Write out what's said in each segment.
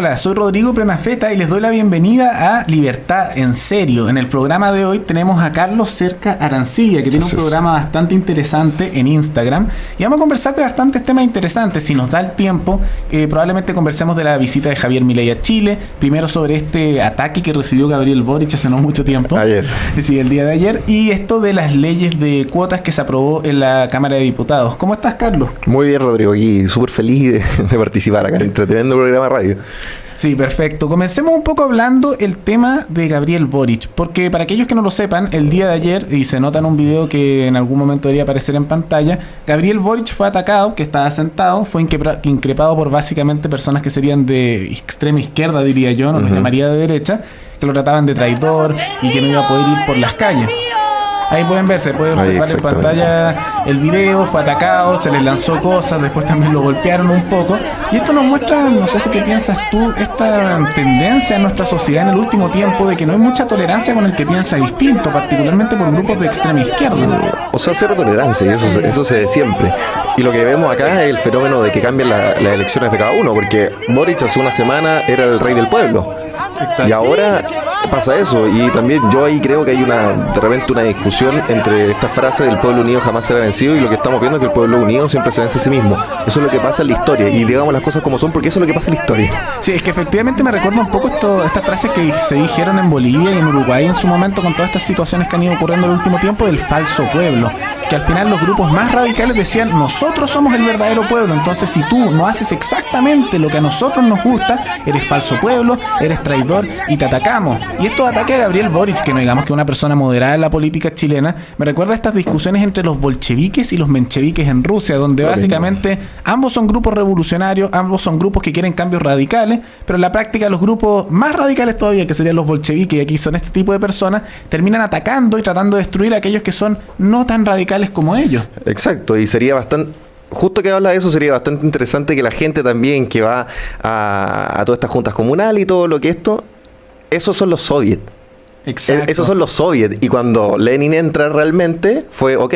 Hola, soy Rodrigo Prenafeta y les doy la bienvenida a Libertad en Serio. En el programa de hoy tenemos a Carlos Cerca Arancilla, que tiene un programa bastante interesante en Instagram. Y vamos a conversar de bastantes temas interesantes. Si nos da el tiempo, eh, probablemente conversemos de la visita de Javier Milei a Chile. Primero sobre este ataque que recibió Gabriel Boric hace no mucho tiempo. Ayer. Sí, el día de ayer. Y esto de las leyes de cuotas que se aprobó en la Cámara de Diputados. ¿Cómo estás, Carlos? Muy bien, Rodrigo. Y súper feliz de, de participar acá en el programa radio. Sí, perfecto. Comencemos un poco hablando el tema de Gabriel Boric, porque para aquellos que no lo sepan, el día de ayer, y se nota en un video que en algún momento debería aparecer en pantalla, Gabriel Boric fue atacado, que estaba sentado, fue increpado por básicamente personas que serían de extrema izquierda, diría yo, no lo llamaría de derecha, que lo trataban de traidor y que no iba a poder ir por las calles. Ahí pueden ver, se puede observar en pantalla el video, fue atacado, se le lanzó cosas, después también lo golpearon un poco. Y esto nos muestra, no sé si qué piensas tú, esta tendencia en nuestra sociedad en el último tiempo de que no hay mucha tolerancia con el que piensa distinto, particularmente por grupos de extrema izquierda. O sea, cero tolerancia, y eso, eso se ve siempre. Y lo que vemos acá es el fenómeno de que cambian las elecciones de cada uno, porque Boric hace una semana era el rey del pueblo. Y ahora pasa eso. Y también yo ahí creo que hay una, de repente una discusión entre esta frase del pueblo unido jamás será vencido y lo que estamos viendo es que el pueblo unido siempre se vence a sí mismo. Eso es lo que pasa en la historia. Y digamos las cosas como son porque eso es lo que pasa en la historia. Sí, es que efectivamente me recuerda un poco esto, estas frases que se dijeron en Bolivia y en Uruguay en su momento con todas estas situaciones que han ido ocurriendo en el último tiempo del falso pueblo. Que al final los grupos más radicales decían, nosotros somos el verdadero pueblo. Entonces si tú no haces exactamente lo que a nosotros nos gusta, eres falso pueblo, eres traidor y te atacamos. Y estos ataques a Gabriel Boric, que no digamos que es una persona moderada en la política chilena, me recuerda a estas discusiones entre los bolcheviques y los mencheviques en Rusia, donde básicamente ambos son grupos revolucionarios, ambos son grupos que quieren cambios radicales, pero en la práctica los grupos más radicales todavía, que serían los bolcheviques, y aquí son este tipo de personas, terminan atacando y tratando de destruir a aquellos que son no tan radicales como ellos. Exacto, y sería bastante justo que habla de eso, sería bastante interesante que la gente también que va a, a todas estas juntas comunales y todo lo que esto esos son los soviets. Exacto. Esos son los soviets. Y cuando Lenin entra realmente, fue, ok,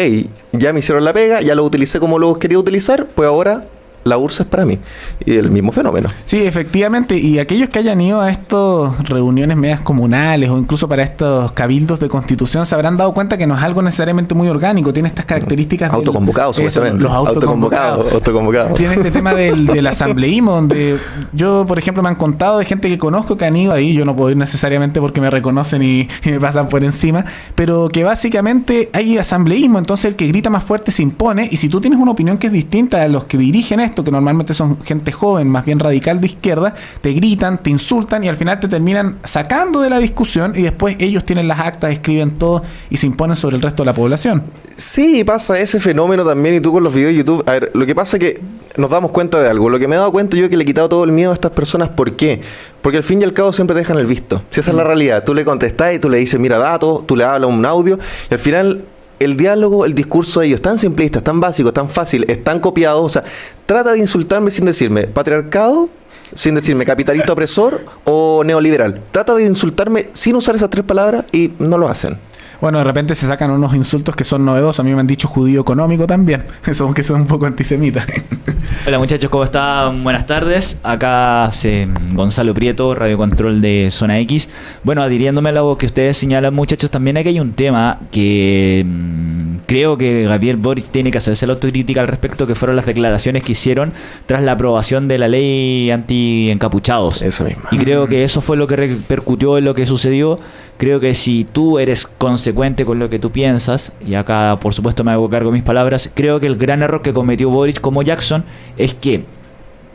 ya me hicieron la pega, ya lo utilicé como lo quería utilizar, pues ahora la URSS es para mí. Y el mismo fenómeno. Sí, efectivamente. Y aquellos que hayan ido a estas reuniones medias comunales o incluso para estos cabildos de constitución se habrán dado cuenta que no es algo necesariamente muy orgánico. Tiene estas características. Autoconvocados, supuestamente. Los autoconvocados. autoconvocados. Tiene este tema del, del asambleísmo, donde yo, por ejemplo, me han contado de gente que conozco que han ido ahí. Yo no puedo ir necesariamente porque me reconocen y, y me pasan por encima. Pero que básicamente hay asambleísmo. Entonces el que grita más fuerte se impone. Y si tú tienes una opinión que es distinta a los que dirigen esto, que normalmente son gente joven, más bien radical de izquierda, te gritan, te insultan y al final te terminan sacando de la discusión y después ellos tienen las actas, escriben todo y se imponen sobre el resto de la población. Sí, pasa ese fenómeno también y tú con los videos de YouTube. A ver, lo que pasa es que nos damos cuenta de algo. Lo que me he dado cuenta yo es que le he quitado todo el miedo a estas personas. ¿Por qué? Porque al fin y al cabo siempre te dejan el visto. Si esa es la mm. realidad, tú le contestás y tú le dices, mira datos, tú le hablas un audio y al final el diálogo, el discurso de ellos, tan simplista, tan básico, tan fácil, es tan copiado. O sea, trata de insultarme sin decirme patriarcado, sin decirme capitalista opresor o neoliberal. Trata de insultarme sin usar esas tres palabras y no lo hacen. Bueno, de repente se sacan unos insultos que son novedosos. A mí me han dicho judío económico también. Eso que son un poco antisemitas. Hola muchachos, ¿cómo están? Buenas tardes. Acá se, Gonzalo Prieto, Radio Control de Zona X. Bueno, adhiriéndome a lo que ustedes señalan, muchachos, también aquí hay un tema que mm, creo que Gabriel Boric tiene que hacerse la autocrítica al respecto, que fueron las declaraciones que hicieron tras la aprobación de la ley anti-encapuchados. Eso mismo. Y creo que eso fue lo que repercutió en lo que sucedió. Creo que si tú eres consecuente con lo que tú piensas, y acá por supuesto me hago cargo de mis palabras, creo que el gran error que cometió Boric como Jackson es que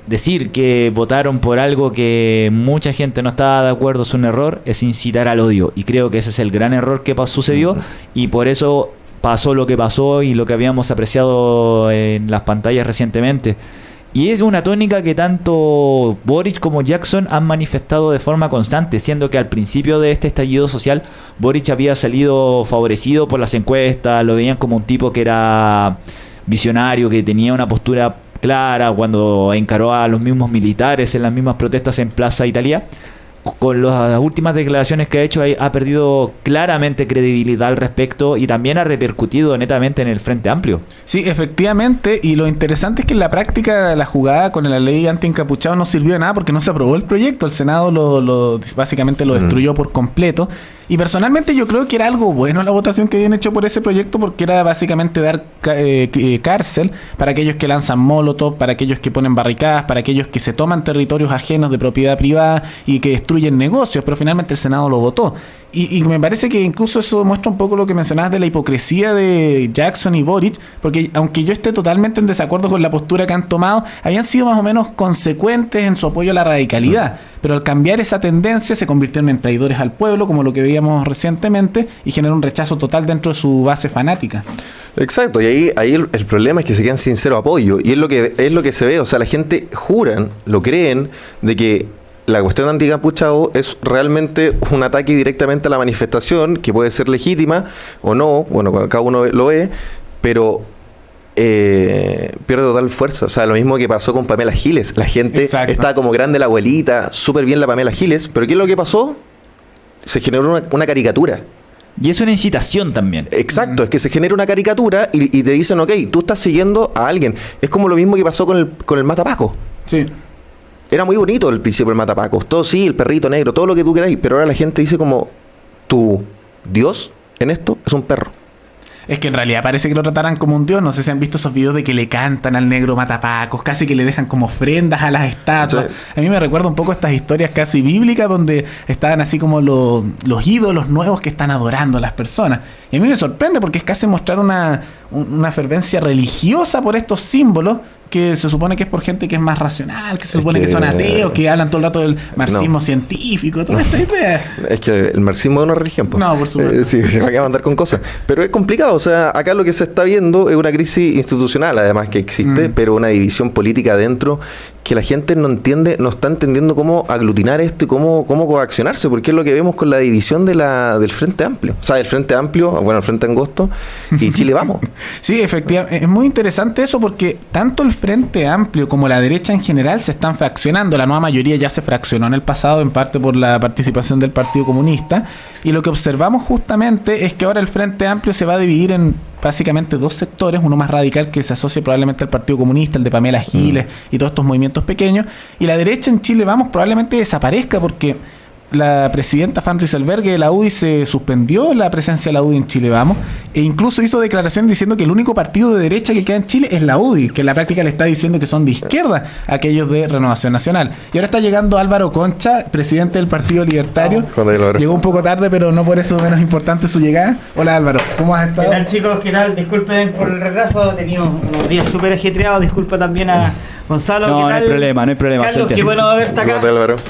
decir que votaron por algo que mucha gente no estaba de acuerdo es un error, es incitar al odio. Y creo que ese es el gran error que sucedió y por eso pasó lo que pasó y lo que habíamos apreciado en las pantallas recientemente. Y es una tónica que tanto Boric como Jackson han manifestado de forma constante, siendo que al principio de este estallido social Boric había salido favorecido por las encuestas, lo veían como un tipo que era visionario, que tenía una postura clara cuando encaró a los mismos militares en las mismas protestas en Plaza Italia. Con las últimas declaraciones que ha hecho ha perdido claramente credibilidad al respecto y también ha repercutido netamente en el Frente Amplio. Sí, efectivamente, y lo interesante es que en la práctica la jugada con la ley anti-encapuchado no sirvió de nada porque no se aprobó el proyecto, el Senado lo, lo- básicamente lo destruyó por completo. Y personalmente yo creo que era algo bueno la votación que habían hecho por ese proyecto porque era básicamente dar eh, eh, cárcel para aquellos que lanzan molotov, para aquellos que ponen barricadas, para aquellos que se toman territorios ajenos de propiedad privada y que destruyen negocios, pero finalmente el Senado lo votó. Y, y me parece que incluso eso muestra un poco lo que mencionabas de la hipocresía de Jackson y Boric, porque aunque yo esté totalmente en desacuerdo con la postura que han tomado, habían sido más o menos consecuentes en su apoyo a la radicalidad. Pero al cambiar esa tendencia se convirtieron en traidores al pueblo, como lo que veíamos recientemente, y generó un rechazo total dentro de su base fanática. Exacto, y ahí, ahí el, el problema es que se quedan sin cero apoyo. Y es lo que es lo que se ve. O sea, la gente juran, lo creen, de que la cuestión de anticapuchado es realmente un ataque directamente a la manifestación, que puede ser legítima o no, bueno, cada uno lo ve, pero eh, pierde total fuerza. O sea, lo mismo que pasó con Pamela Giles. La gente Exacto. está como grande la abuelita, súper bien la Pamela Giles, pero ¿qué es lo que pasó? Se generó una, una caricatura. Y es una incitación también. Exacto, es que se genera una caricatura y, y te dicen, ok, tú estás siguiendo a alguien. Es como lo mismo que pasó con el, con el Matapaco. Sí. Era muy bonito el principio del Matapaco. Todo sí, el perrito negro, todo lo que tú queráis. Pero ahora la gente dice como, tu Dios en esto es un perro. Es que en realidad parece que lo trataran como un dios. No sé si han visto esos videos de que le cantan al negro matapacos, casi que le dejan como ofrendas a las estatuas. Sí. A mí me recuerda un poco estas historias casi bíblicas donde estaban así como lo- los ídolos nuevos que están adorando a las personas. Y a mí me sorprende porque es casi mostrar una, un- una fervencia religiosa por estos símbolos que se supone que es por gente que es más racional, que se Es supone que, que- son ateos, que hablan todo el rato del marxismo científico, toda esta idea. Es que el marxismo es una religión. po. No, por supuesto. Eh, sí, se va a mandar con cosas. Pero es complicado. O sea, acá lo que se está viendo es una crisis institucional, además que existe, Mm. pero una división política adentro que la gente no entiende, no está entendiendo cómo aglutinar esto y cómo, cómo coaccionarse, porque es lo que vemos con la división de la, del Frente Amplio. O sea, el Frente Amplio, bueno, el Frente Angosto y Chile Vamos. Sí, efectivamente. Es muy interesante eso porque tanto el Frente Amplio como la derecha en general se están fraccionando. La nueva mayoría ya se fraccionó en el pasado, en parte por la participación del Partido Comunista. Y lo que observamos justamente es que ahora el Frente Amplio se va a dividir en básicamente dos sectores. Uno más radical que se asocia probablemente al Partido Comunista, el de Pamela Giles y todos estos movimientos pequeños. Y la derecha en Chile, vamos, probablemente desaparezca porque la presidenta Fan Rieselberghe de la UDI se suspendió la presencia de la UDI en Chile, vamos, e incluso hizo declaración diciendo que el único partido de derecha que queda en Chile es la UDI, que en la práctica le está diciendo que son de izquierda aquellos de Renovación Nacional. Y ahora está llegando Álvaro Concha, presidente del Partido Libertario. Joder, Álvaro. Llegó un poco tarde, pero no por eso menos importante su llegada. Hola Álvaro, ¿cómo has ¿Qué estado? tal chicos? ¿Qué tal? Disculpen por el retraso, he tenido unos días súper ajetreados, disculpa también a Gonzalo. No, ¿qué no hay problema, no hay problema, Carlos, qué bueno verte acá.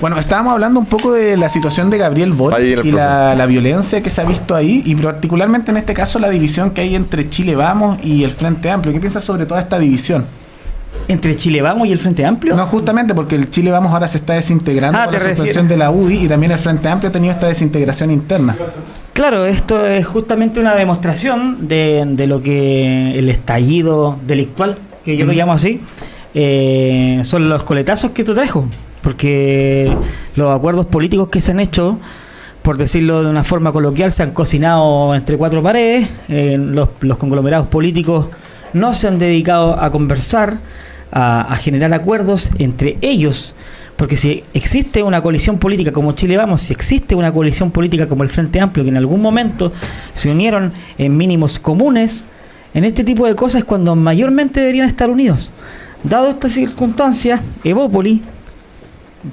Bueno, estábamos hablando un poco de la situación de Gabriel Boric y la, la violencia que se ha visto ahí y particularmente en este caso la división que hay entre Chile Vamos y el Frente Amplio. ¿Qué piensas sobre toda esta división? Entre Chile Vamos y el Frente Amplio. No, justamente porque el Chile Vamos ahora se está desintegrando Ah, por la suspensión refieres. de la UDI y también el Frente Amplio ha tenido esta desintegración interna. Claro, esto es justamente una demostración de, de lo que el estallido delictual, que yo lo llamo así, eh, son los coletazos que tú trajo. Porque los acuerdos políticos que se han hecho, por decirlo de una forma coloquial, se han cocinado entre cuatro paredes. eh, los, los conglomerados políticos no se han dedicado a conversar, a, a generar acuerdos entre ellos. Porque si existe una coalición política como Chile Vamos, si existe una coalición política como el Frente Amplio, que en algún momento se unieron en mínimos comunes, en este tipo de cosas es cuando mayormente deberían estar unidos. Dado estas circunstancias, Evópoli,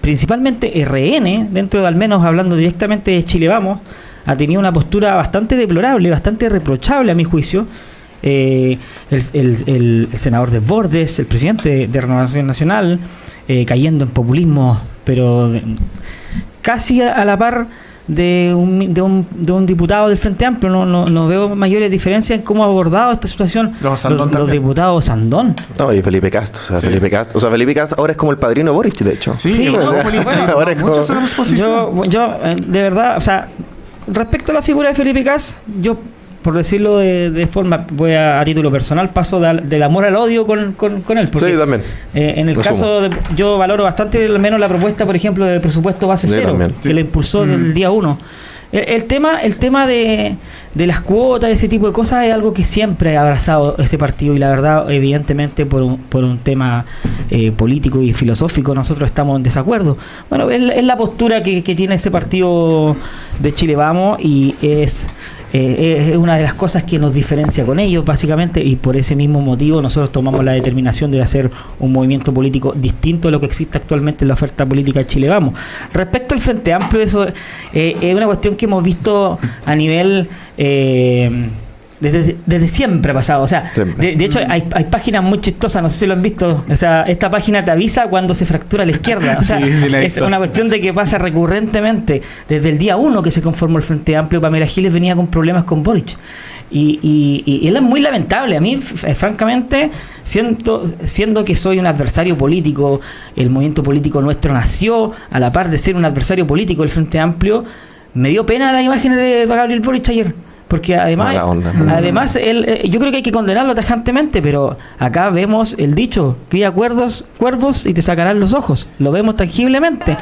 principalmente RN, dentro de al menos hablando directamente de Chile Vamos, ha tenido una postura bastante deplorable, bastante reprochable a mi juicio. Eh, el, senador de Bordes, el presidente de, Renovación Nacional, eh, cayendo en populismo, pero casi a, a la par de un, de, un, de un diputado del Frente Amplio. No, no, no veo mayores diferencias en cómo ha abordado esta situación Los Sandón los, los también. diputados Sandón. No, y Felipe Castro. O sea, Sí. Felipe Castro. O sea, Felipe Castro ahora es como el padrino de Boric, de hecho. Sí, Sí, no, ahora es muchos como- Yo, yo eh, de verdad, o sea, respecto a la figura de Felipe Cas, yo por decirlo de, de forma, voy a, a título personal, paso de- del amor al odio con, con, con él. porque, Sí, también. eh, en el Lo caso, de, yo valoro bastante al menos la propuesta, por ejemplo, del presupuesto base cero, también. que lo impulsó del día uno. El, el tema, el tema de, de las cuotas, ese tipo de cosas, es algo que siempre ha abrazado ese partido y la verdad, evidentemente, por un, por un tema eh, político y filosófico, nosotros estamos en desacuerdo. Bueno, es, la- es la postura que, que tiene ese partido de Chile Vamos y es eh, es una de las cosas que nos diferencia con ellos, básicamente, y por ese mismo motivo nosotros tomamos la determinación de hacer un movimiento político distinto a lo que existe actualmente en la oferta política de Chile Vamos. Respecto al Frente Amplio, eso eh, es una cuestión que hemos visto a nivel... eh, desde, desde siempre ha pasado, o sea, de, de hecho hay, hay páginas muy chistosas, no sé si lo han visto, o sea, esta página te avisa cuando se fractura la izquierda, o sea, Sí, sí, la he es una cuestión de que pasa recurrentemente. Desde el día uno que se conformó el Frente Amplio, Pamela Giles venía con problemas con Boric. Y, y, y él es muy lamentable. A mí, f- francamente, siento, siendo que soy un adversario político, el movimiento político nuestro nació a la par de ser un adversario político del Frente Amplio, me dio pena las imágenes de Gabriel Boric ayer. Porque además, onda. además él, eh, yo creo que hay que condenarlo tajantemente, pero acá vemos el dicho, cría cuervos, cuervos y te sacarán los ojos. Lo vemos tangiblemente.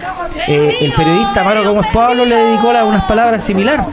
Eh, el periodista Maro Gómez Pablo le dedicó unas palabras similar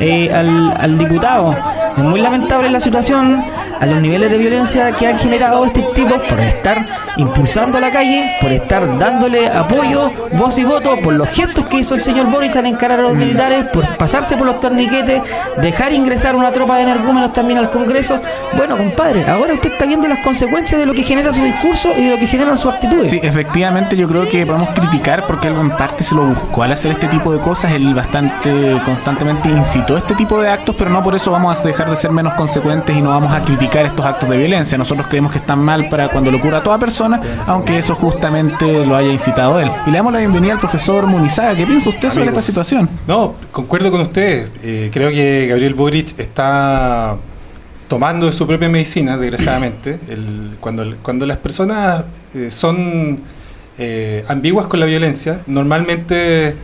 eh, al, al diputado. Es muy lamentable la situación, a los niveles de violencia que han generado este tipo por estar impulsando a la calle, por estar dándole apoyo, voz y voto, por los gestos que hizo el señor Boric al encarar a los militares, por pasarse por los torniquetes, dejar ingresar una tropa de energúmenos también al Congreso. Bueno, compadre, ahora usted está viendo las consecuencias de lo que genera su discurso y de lo que generan sus actitudes. Sí, efectivamente yo creo que podemos criticar porque él en parte se lo buscó al hacer este tipo de cosas, él bastante constantemente incitó este tipo de actos, pero no por eso vamos a dejar de ser menos consecuentes y no vamos a criticar estos actos de violencia. Nosotros creemos que están mal para cuando lo ocurra a toda persona, aunque eso justamente lo haya incitado él. Y le damos la bienvenida al profesor Munizaga. ¿Qué piensa usted sobre esta situación? No, concuerdo con ustedes. Eh, creo que Gabriel Boric está tomando de su propia medicina, desgraciadamente. El- cuando, cuando las personas eh, son eh, ambiguas con la violencia, normalmente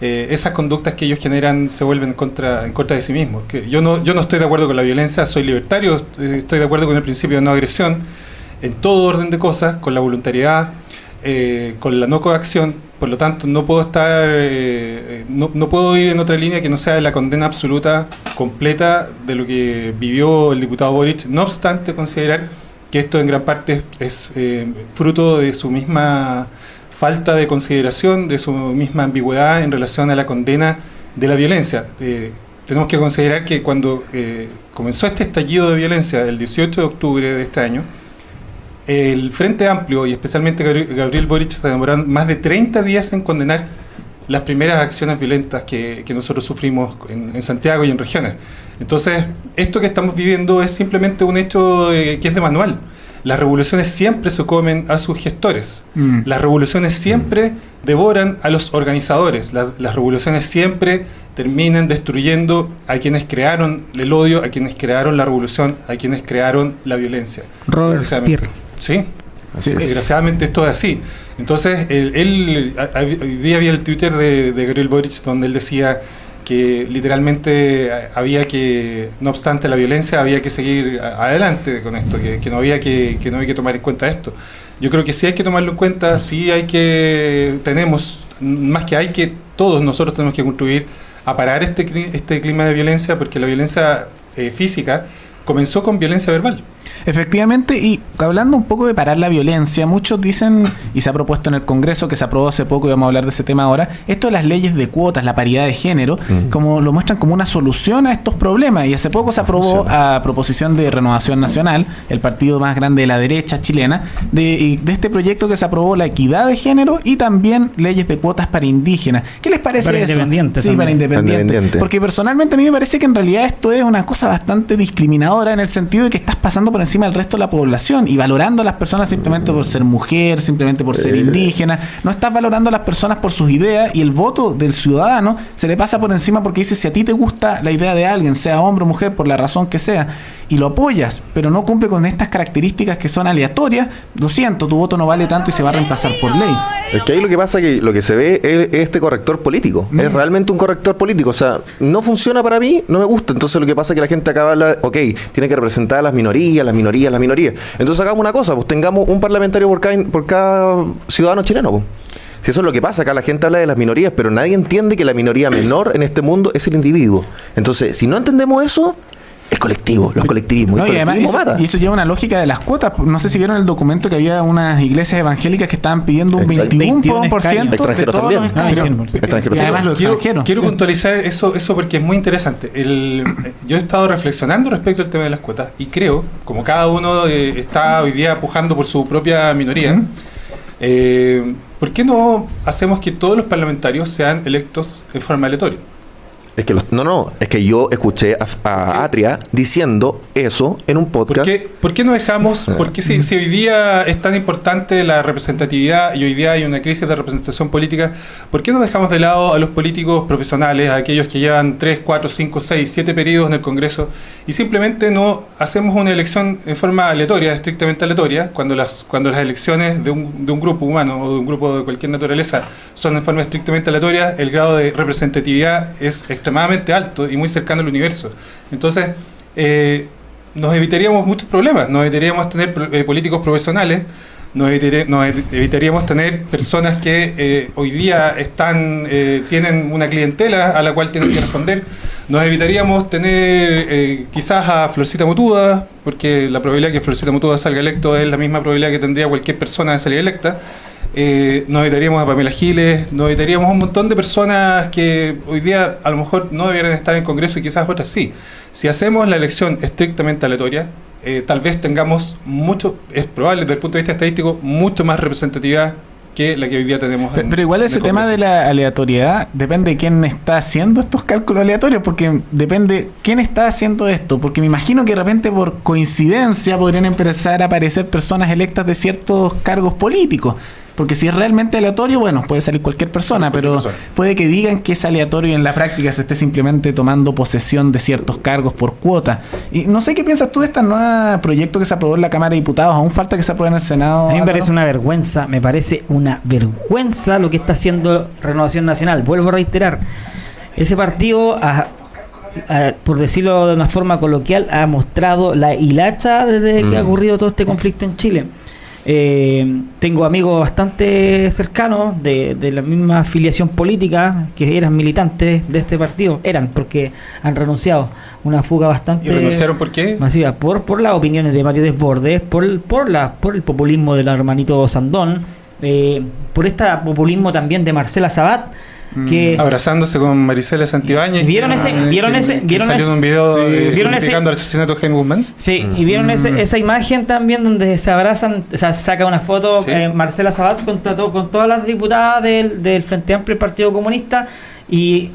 eh, esas conductas que ellos generan se vuelven contra, en contra de sí mismos. Que yo, no, yo no estoy de acuerdo con la violencia, soy libertario, eh, estoy de acuerdo con el principio de no agresión en todo orden de cosas, con la voluntariedad, eh, con la no coacción, por lo tanto no puedo estar, eh, eh, no, no puedo ir en otra línea que no sea la condena absoluta, completa de lo que vivió el diputado Boric, no obstante considerar que esto en gran parte es fruto de su misma falta de consideración, de su misma ambigüedad en relación a la condena de la violencia. Eh, tenemos que considerar que cuando eh, comenzó este estallido de violencia el 18 de octubre de este año, el Frente Amplio y especialmente Gabri- Gabriel Boric se demoraron más de 30 días en condenar las primeras acciones violentas que, nosotros sufrimos en, en Santiago y en regiones. Entonces, esto que estamos viviendo es simplemente un hecho eh, que es de manual. Las revoluciones siempre se comen a sus gestores. Mm. Las revoluciones siempre devoran a los organizadores. La- las revoluciones siempre terminan destruyendo a quienes crearon el odio, a quienes crearon la revolución, a quienes crearon la violencia. Robert. Sí, Así Sí, es. desgraciadamente esto es así. Entonces, él, hoy día había el Twitter de, de Gabriel Boric donde él decía que literalmente a- había que, no obstante la violencia, había que seguir adelante con esto, que, no había que, que no había que tomar en cuenta esto. Yo creo que sí hay que tomarlo en cuenta, sí hay que, tenemos, más que hay que, todos nosotros tenemos que contribuir a parar este, este clima de violencia, porque la violencia eh, física comenzó con violencia verbal. Efectivamente, y hablando un poco de parar la violencia, muchos dicen, y se ha propuesto en el Congreso, que se aprobó hace poco y vamos a hablar de ese tema ahora, esto de las leyes de cuotas, la paridad de género, como lo muestran como una solución a estos problemas. Y hace poco se aprobó a proposición de Renovación Nacional, el partido más grande de la derecha chilena, de, y de este proyecto que se aprobó la equidad de género y también leyes de cuotas para indígenas. ¿Qué les parece Para eso? independientes Sí, para independientes. Independiente. Porque personalmente a mí me parece que en realidad esto es una cosa bastante discriminadora en el sentido de que estás pasando por encima del resto de la población y valorando a las personas simplemente por ser mujer, simplemente por ser indígena. No estás valorando a las personas por sus ideas y el voto del ciudadano se le pasa por encima porque dice si a ti te gusta la idea de alguien, sea hombre o mujer, por la razón que sea, y lo apoyas, pero no cumple con estas características que son aleatorias, lo siento, tu voto no vale tanto y se va a reemplazar por ley. Es que ahí lo que pasa es que lo que se ve es este corrector político. Es realmente un corrector político. O sea, no funciona para mí, no me gusta. Entonces lo que pasa es que la gente acaba la, ok, tiene que representar a las minorías, las minorías, las minorías. Entonces hagamos una cosa, pues tengamos un parlamentario por cada, por cada ciudadano chileno. Pues. Si eso es lo que pasa, acá la gente habla de las minorías, pero nadie entiende que la minoría menor en este mundo es el individuo. Entonces, si no entendemos eso, el colectivo, los colectivismos. No, el y además eso, y eso lleva una lógica de las cuotas. No sé si vieron el documento que había unas iglesias evangélicas que estaban pidiendo un Exacto. 21% 21 de Extranjeros todos también. los escaños. Ah, Extranjeros y además también. los Quiero, extranjeros. quiero sí. puntualizar eso, eso porque es muy interesante. El- yo he estado reflexionando respecto al tema de las cuotas y creo, como cada uno eh, está hoy día pujando por su propia minoría, eh, ¿por qué no hacemos que todos los parlamentarios sean electos en forma aleatoria? Es que los- no, no, es que yo escuché a, a Atria diciendo eso en un ¿Por podcast. qué, por qué no dejamos, por qué si, si hoy día es tan importante la representatividad y hoy día hay una crisis de representación política, ¿por qué no dejamos de lado a los políticos profesionales, a aquellos que llevan 3, 4, 5, 6, 7 periodos en el Congreso y simplemente no hacemos una elección en forma aleatoria, estrictamente aleatoria, cuando las, cuando las elecciones de un, de un grupo humano o de un grupo de cualquier naturaleza son en forma estrictamente aleatoria, el grado de representatividad es extremadamente alto y muy cercano al universo. Entonces, eh, nos evitaríamos muchos problemas, nos evitaríamos tener eh, políticos profesionales, nos, evitaríamos tener personas que eh, hoy día están eh, tienen una clientela a la cual tienen que responder, nos evitaríamos tener eh, quizás a Florcita Mutuda, porque la probabilidad que Florcita Mutuda salga electo es la misma probabilidad que tendría cualquier persona de salir electa. Eh, nos evitaríamos a Pamela Giles, nos evitaríamos a un montón de personas que hoy día a lo mejor no debieran estar en Congreso y quizás otras sí. Si hacemos la elección estrictamente aleatoria, eh, tal vez tengamos mucho, es probable desde el punto de vista estadístico, mucho más representatividad que la que hoy día tenemos. Pero, en- pero igual ese tema de la aleatoriedad depende de quién está haciendo estos cálculos aleatorios, porque depende quién está haciendo esto, porque me imagino que de repente por coincidencia podrían empezar a aparecer personas electas de ciertos cargos políticos. Porque si es realmente aleatorio, bueno, puede salir cualquier persona, Cualquier pero persona. puede que digan que es aleatorio y en la práctica se esté simplemente tomando posesión de ciertos cargos por cuota. Y no sé qué piensas tú de este nuevo proyecto que se aprobó en la Cámara de Diputados, aún falta que se apruebe en el Senado. A mí me parece una vergüenza, me parece una vergüenza lo que está haciendo Renovación Nacional. Vuelvo a reiterar, ese partido, ha- ha- por decirlo de una forma coloquial, ha mostrado la hilacha desde que Mm. ha ocurrido todo este conflicto en Chile. Eh, tengo amigos bastante cercanos de, de la misma afiliación política que eran militantes de este partido, eran porque han renunciado. Una fuga bastante ¿Y renunciaron por qué? masiva por, por las opiniones de Mario Desbordes, por, el- por, la, por el populismo del hermanito Sandón, eh, por este populismo también de Marcela Sabat, que Abrazándose con Marisela Santibáñez. ¿Vieron ese- que- vieron que- ese- que vieron salió ese- un video sí, eh, ¿vieron ese- el asesinato de Jaime Guzmán? Sí, y vieron ese- esa imagen también donde se abrazan, o sea, saca una foto Sí. eh, Marcela Sabat con, con todas las diputadas del, del Frente Amplio y Partido Comunista y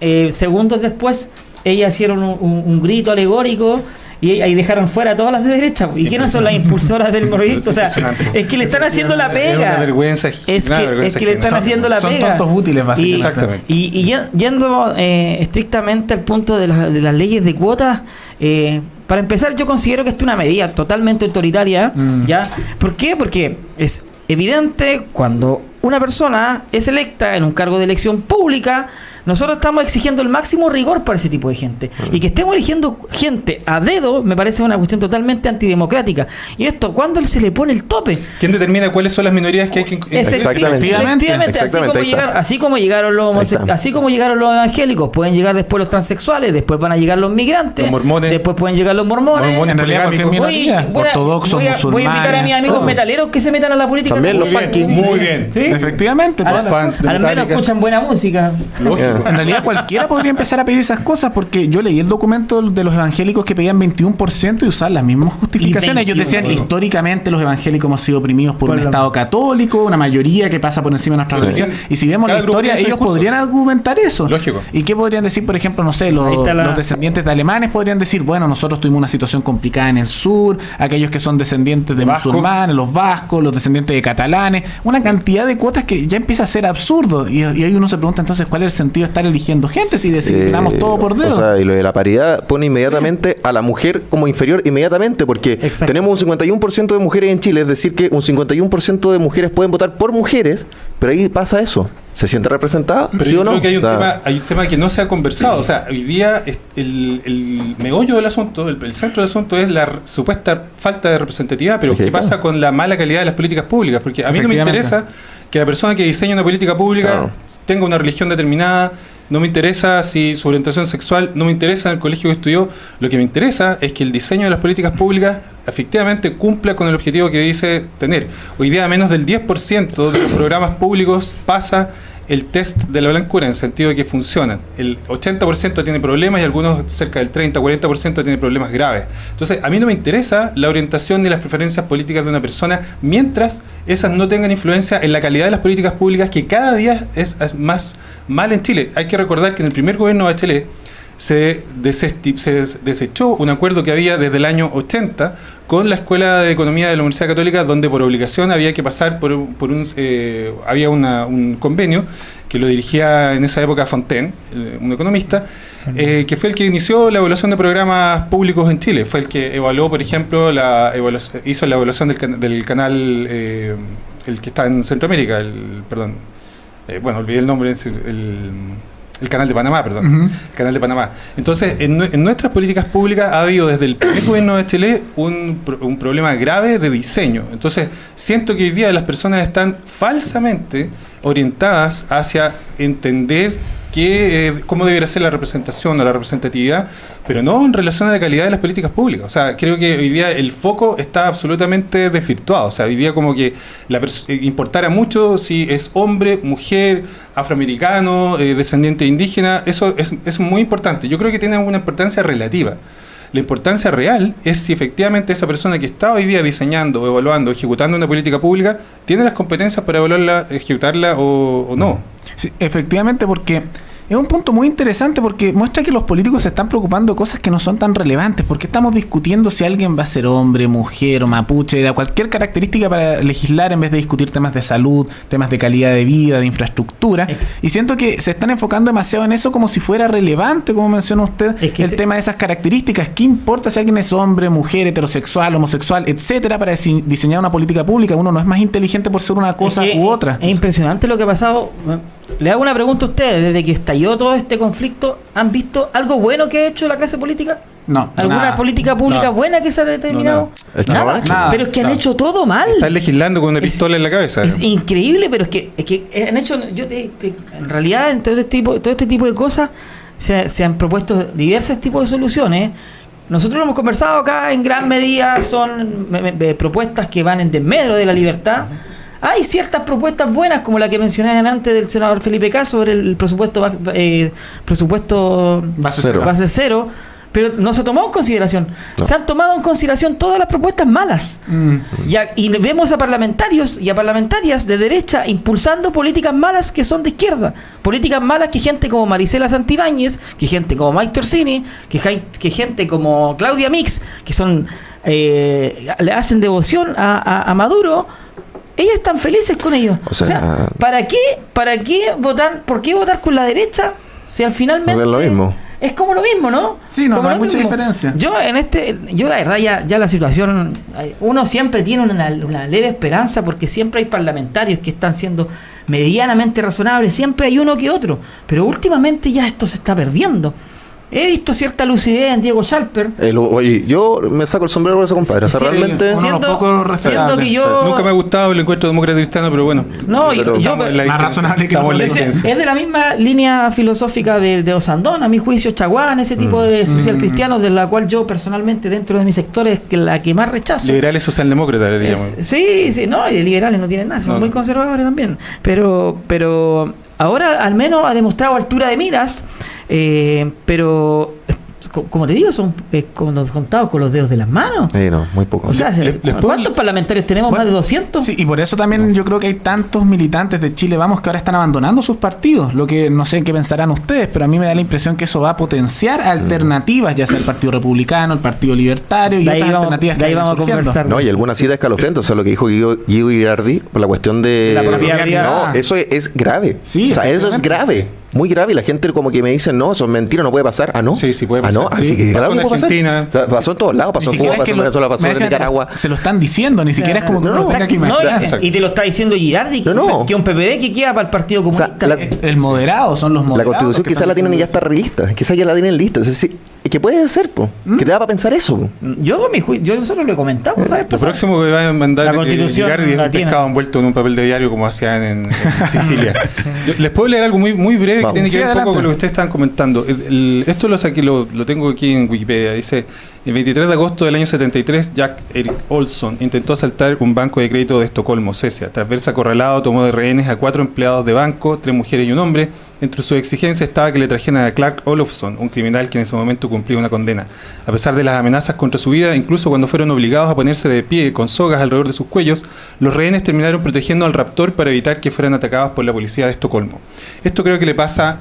eh, segundos después ellas hicieron un, un- un grito alegórico y ahí dejaron fuera a todas las de derecha. ¿Y quiénes son las impulsoras del proyecto? O sea, es que le están haciendo la Es pega. una vergüenza. Es una que, vergüenza es que le están haciendo la Son pega. tontos útiles, básicamente. Y- Exactamente. Y, y ye- yendo eh, estrictamente al punto de, la- de las leyes de cuotas, eh, para empezar yo considero que esta es una medida totalmente autoritaria, Mm. ¿ya? ¿Por qué? Porque es evidente cuando una persona es electa en un cargo de elección pública, nosotros estamos exigiendo el máximo rigor para ese tipo de gente. Y que estemos eligiendo gente a dedo me parece una cuestión totalmente antidemocrática. Y esto, ¿cuándo se le pone el tope? ¿Quién determina cuáles son las minorías que hay que? Efecti- Exactamente. Efectivamente, así, como llegaron, así como llegaron los así como llegaron los evangélicos, pueden llegar después los transexuales, después van a llegar los migrantes, Los mormones. después pueden llegar los mormones. Mormones En minoría, voy ortodoxos, voy a- voy a invitar a mis amigos todo. metaleros que se metan a la política. También los Muy bien, punky. Muy bien. ¿Sí? Efectivamente, las fans de al menos escuchan buena música. Lógico. En realidad cualquiera podría empezar a pedir esas cosas porque yo leí el documento de los evangélicos que pedían 21% y usaban las mismas justificaciones. Ellos 21, decían, históricamente los evangélicos hemos sido oprimidos por, Por un la- Estado católico, una mayoría que pasa por encima de nuestra Sí. religión. Y si vemos Cada la historia, ellos discurso. podrían argumentar eso. Lógico. ¿Y qué podrían decir, por ejemplo, no sé, los, está la- los descendientes de alemanes podrían decir, bueno, nosotros tuvimos una situación complicada en el sur, aquellos que son descendientes de Vasco. musulmanes, los vascos, los descendientes de catalanes, una cantidad de cuotas que ya empieza a ser absurdo. Y, y ahí uno se pregunta entonces cuál es el sentido ellos estar eligiendo gente si designamos Eh, todo por dedo. O sea, y lo de la paridad pone inmediatamente a la mujer como inferior inmediatamente, porque Exacto. tenemos un 51% de mujeres en Chile, es decir, que un 51% de mujeres pueden votar por mujeres, pero ahí pasa eso. ¿Se siente representada? Pero ¿Sí yo o no? creo que hay un, tema, hay un tema que no se ha conversado. O sea, hoy día el, el meollo del asunto, el, el centro del asunto es la supuesta falta de representatividad. Pero ¿qué pasa con la mala calidad de las políticas públicas? Porque a mí no me interesa que la persona que diseña una política pública Claro. tenga una religión determinada. No me interesa si su orientación sexual, no me interesa el colegio que estudió. Lo que me interesa es que el diseño de las políticas públicas efectivamente cumpla con el objetivo que dice tener. Hoy día menos del 10% de los programas públicos pasa el test de la blancura en el sentido de que funcionan. El 80% tiene problemas y algunos cerca del 30-40% tiene problemas graves. Entonces, a mí no me interesa la orientación ni las preferencias políticas de una persona mientras esas no tengan influencia en la calidad de las políticas públicas que cada día es, más mal en Chile. Hay que recordar que en el primer gobierno de Bachelet se, se des- desechó un acuerdo que había desde el año 80 con la Escuela de Economía de la Universidad Católica, donde por obligación había que pasar por, un- por un... eh, había una- un convenio que lo dirigía en esa época Fontaine, eh, un economista, eh, que fue el que inició la evaluación de programas públicos en Chile. Fue el que evaluó, por ejemplo, la evaluación- hizo la evaluación del, can- del canal, eh, el que está en Centroamérica, el, perdón, eh, bueno, olvidé el nombre, el, el- canal de Panamá, perdón, el canal de Panamá. Entonces, en, nue- en nuestras políticas públicas ha habido desde el primer gobierno de Chile un, un problema grave de diseño. Entonces, siento que hoy día las personas están falsamente orientadas hacia entender que, eh, cómo debería ser la representación o la representatividad, pero no en relación a la calidad de las políticas públicas. O sea, creo que hoy día el foco está absolutamente desvirtuado. O sea, hoy día como que la eh, importara mucho si es hombre, mujer, afroamericano, eh, descendiente indígena, eso es, es muy importante. Yo creo que tiene una importancia relativa. La importancia real es si efectivamente esa persona que está hoy día diseñando, evaluando, ejecutando una política pública, tiene las competencias para evaluarla, ejecutarla o, no. Efectivamente, porque es un punto muy interesante porque muestra que los políticos se están preocupando de cosas que no son tan relevantes. Porque estamos discutiendo si alguien va a ser hombre, mujer o mapuche, de cualquier característica para legislar en vez de discutir temas de salud, temas de calidad de vida, de infraestructura. Y siento que se están enfocando demasiado en eso como si fuera relevante, como menciona usted, Es que el tema de esas características. ¿Qué importa si alguien es hombre, mujer, heterosexual, homosexual, etcétera, para dise- diseñar una política pública? Uno no es más inteligente por ser una cosa Es que u otra. Es impresionante lo que ha pasado. Le hago una pregunta a ustedes. Desde que estalló todo este conflicto, ¿han visto algo bueno que ha hecho la clase política? No, ¿Alguna nada. política pública No. buena que se ha determinado? No, Es que no lo han hecho. Nada. Pero es que han hecho todo mal. Están legislando con una Es- pistola en la cabeza. Es increíble, pero es que, es que han hecho, yo te- te- en realidad, en todo este tipo, todo este tipo de cosas, se, se han propuesto diversos tipos de soluciones. Nosotros lo hemos conversado acá, en gran medida son me- me- propuestas que van en desmedro de la libertad. Hay ciertas propuestas buenas, como la que mencionaban antes del senador Felipe Cas sobre el presupuesto eh, presupuesto Base Cero. cero. base cero, pero no se tomó en consideración. No. Se han tomado en consideración todas las propuestas malas. Mm. Y, a- y vemos a parlamentarios y a parlamentarias de derecha impulsando políticas malas que son de izquierda. Políticas malas que gente como Marisela Santibáñez, que gente como Mike Torsini, que, gente como Claudia Mix, que son eh, le hacen devoción a, a- a Maduro. Ellos están felices con ellos. O sea- ¿para qué, para qué votar, por qué votar con la derecha si al finalmente Es lo mismo. es como lo mismo, ¿no? Sí, no, Como no hay mucha mismo. diferencia. Yo en este, yo la verdad ya, ya la situación, hay- uno siempre tiene una, una leve esperanza porque siempre hay parlamentarios que están siendo medianamente razonables, siempre hay uno que otro, pero últimamente ya esto se está perdiendo. He visto cierta lucidez en Diego Schalper. El- oye, yo me saco el sombrero por ese compadre. O sea, Sí, realmente. uno- Siendo, poco siendo que yo... Nunca me ha gustado el encuentro demócrata cristiano, pero bueno. No, yo- Pero yo- estamos en la Más licencia. razonable que la Es, es de la misma línea filosófica de, de Osandón, a mi juicio, Chaguán, ese tipo de social cristianos, de la cual yo personalmente dentro de mi sector es que la que más rechazo. Liberales socialdemócratas, le Es- digamos. sí, sí, no, y liberales no tienen nada, son No, muy no. conservadores también. Pero, pero ahora al menos ha demostrado altura de miras, eh, pero como te digo, son eh, contados con los dedos de las manos. Sí, no, muy poco. O sea, se- Le- les puedo- ¿cuántos parlamentarios tenemos? Bueno, ¿Más de 200? Sí, y por eso también yo creo que hay tantos militantes de Chile Vamos que ahora están abandonando sus partidos. Lo que no sé qué pensarán ustedes, pero a mí me da la impresión que eso va a potenciar alternativas, ya sea el Partido Republicano, el Partido Libertario y De ahí otras vamos- alternativas de que ahí vayan vamos a surgiendo. conversar. No, y alguna cita escalofriante, o sea, lo que dijo Guido, Guido Girardi por la cuestión de... La propiedad No, eso es, es grave. Sí, o sea, eso es grave. Muy grave y la gente como que me dice, no, eso es mentira, no puede pasar. Ah, no. Sí, sí puede Ah, no. pasar. Así Sí, que pasó en pasar. Argentina. O sea, pasó en todos lados, pasó en Cuba, pasó en Venezuela, pasó Nicaragua. Se lo están diciendo, ni siquiera es como que No, que y- te lo está diciendo Girardi, No, no. que un PPD que queda para el Partido O sea, Comunista. la- El moderado, son los La moderados. constitución que quizás la tienen y ya está revista. Quizás ya la tienen lista. Es decir, ¿qué puede ser, po? ¿Mm? ¿Qué te da para pensar eso? po? Yo, mi yo nosotros lo comentamos, ¿sabes? Lo próximo que va a mandar La eh, Constitución Girardi es un pescado envuelto en un papel de diario como hacían en, en Sicilia. Yo- les puedo leer algo muy, muy breve Vamos. que tiene que Sí, ver un adelante. poco con lo que ustedes están comentando. El- el- esto lo saqué, lo, lo tengo aquí en Wikipedia. Dice, el 23 de agosto del año 73, Jack Eric Olson intentó asaltar un banco de crédito de Estocolmo, Suecia. Tras verse acorralado, tomó de rehenes a cuatro empleados de banco, tres mujeres y un hombre. Entre sus exigencias estaba que le trajeran a Clark Olofsson, un criminal que en ese momento cumplía una condena. A pesar de las amenazas contra su vida, incluso cuando fueron obligados a ponerse de pie con sogas alrededor de sus cuellos, los rehenes terminaron protegiendo al raptor para evitar que fueran atacados por la policía de Estocolmo. Esto creo que le pasa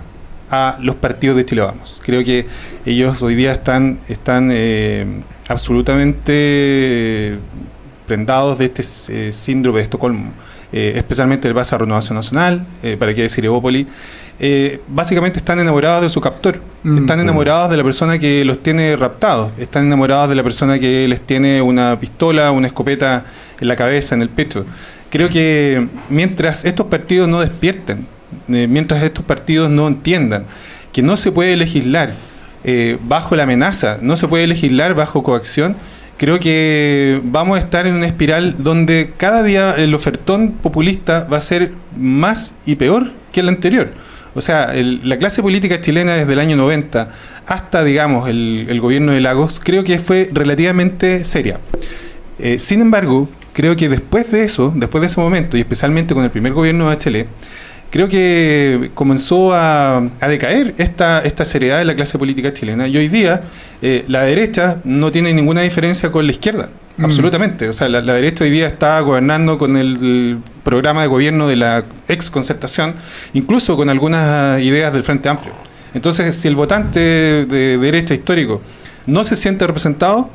a los partidos de Chile Vamos. Creo que ellos hoy día están, están eh, absolutamente prendados de este eh, síndrome de Estocolmo, eh, especialmente el base a Renovación Nacional, eh, para qué decir Evópoli. Eh, básicamente están enamorados de su captor, Mm. están enamorados de la persona que los tiene raptados, están enamorados de la persona que les tiene una pistola, una escopeta en la cabeza, en el pecho. Creo que mientras estos partidos no despierten, eh, mientras estos partidos no entiendan que no se puede legislar eh, bajo la amenaza, no se puede legislar bajo coacción, creo que vamos a estar en una espiral donde cada día el ofertón populista va a ser más y peor que el anterior. O sea, el- la clase política chilena desde el año 90 hasta, digamos, el, gobierno de Lagos, creo que fue relativamente seria. Eh, sin embargo, creo que después de eso, después de ese momento, y especialmente con el primer gobierno de Bachelet, creo que comenzó a, a decaer esta, esta seriedad de la clase política chilena. Y hoy día eh, la derecha no tiene ninguna diferencia con la izquierda. Mm. Absolutamente. O sea, la, la derecha hoy día está gobernando con el, el programa de gobierno de la ex concertación, incluso con algunas ideas del Frente Amplio. Entonces, si el votante de derecha histórico no se siente representado,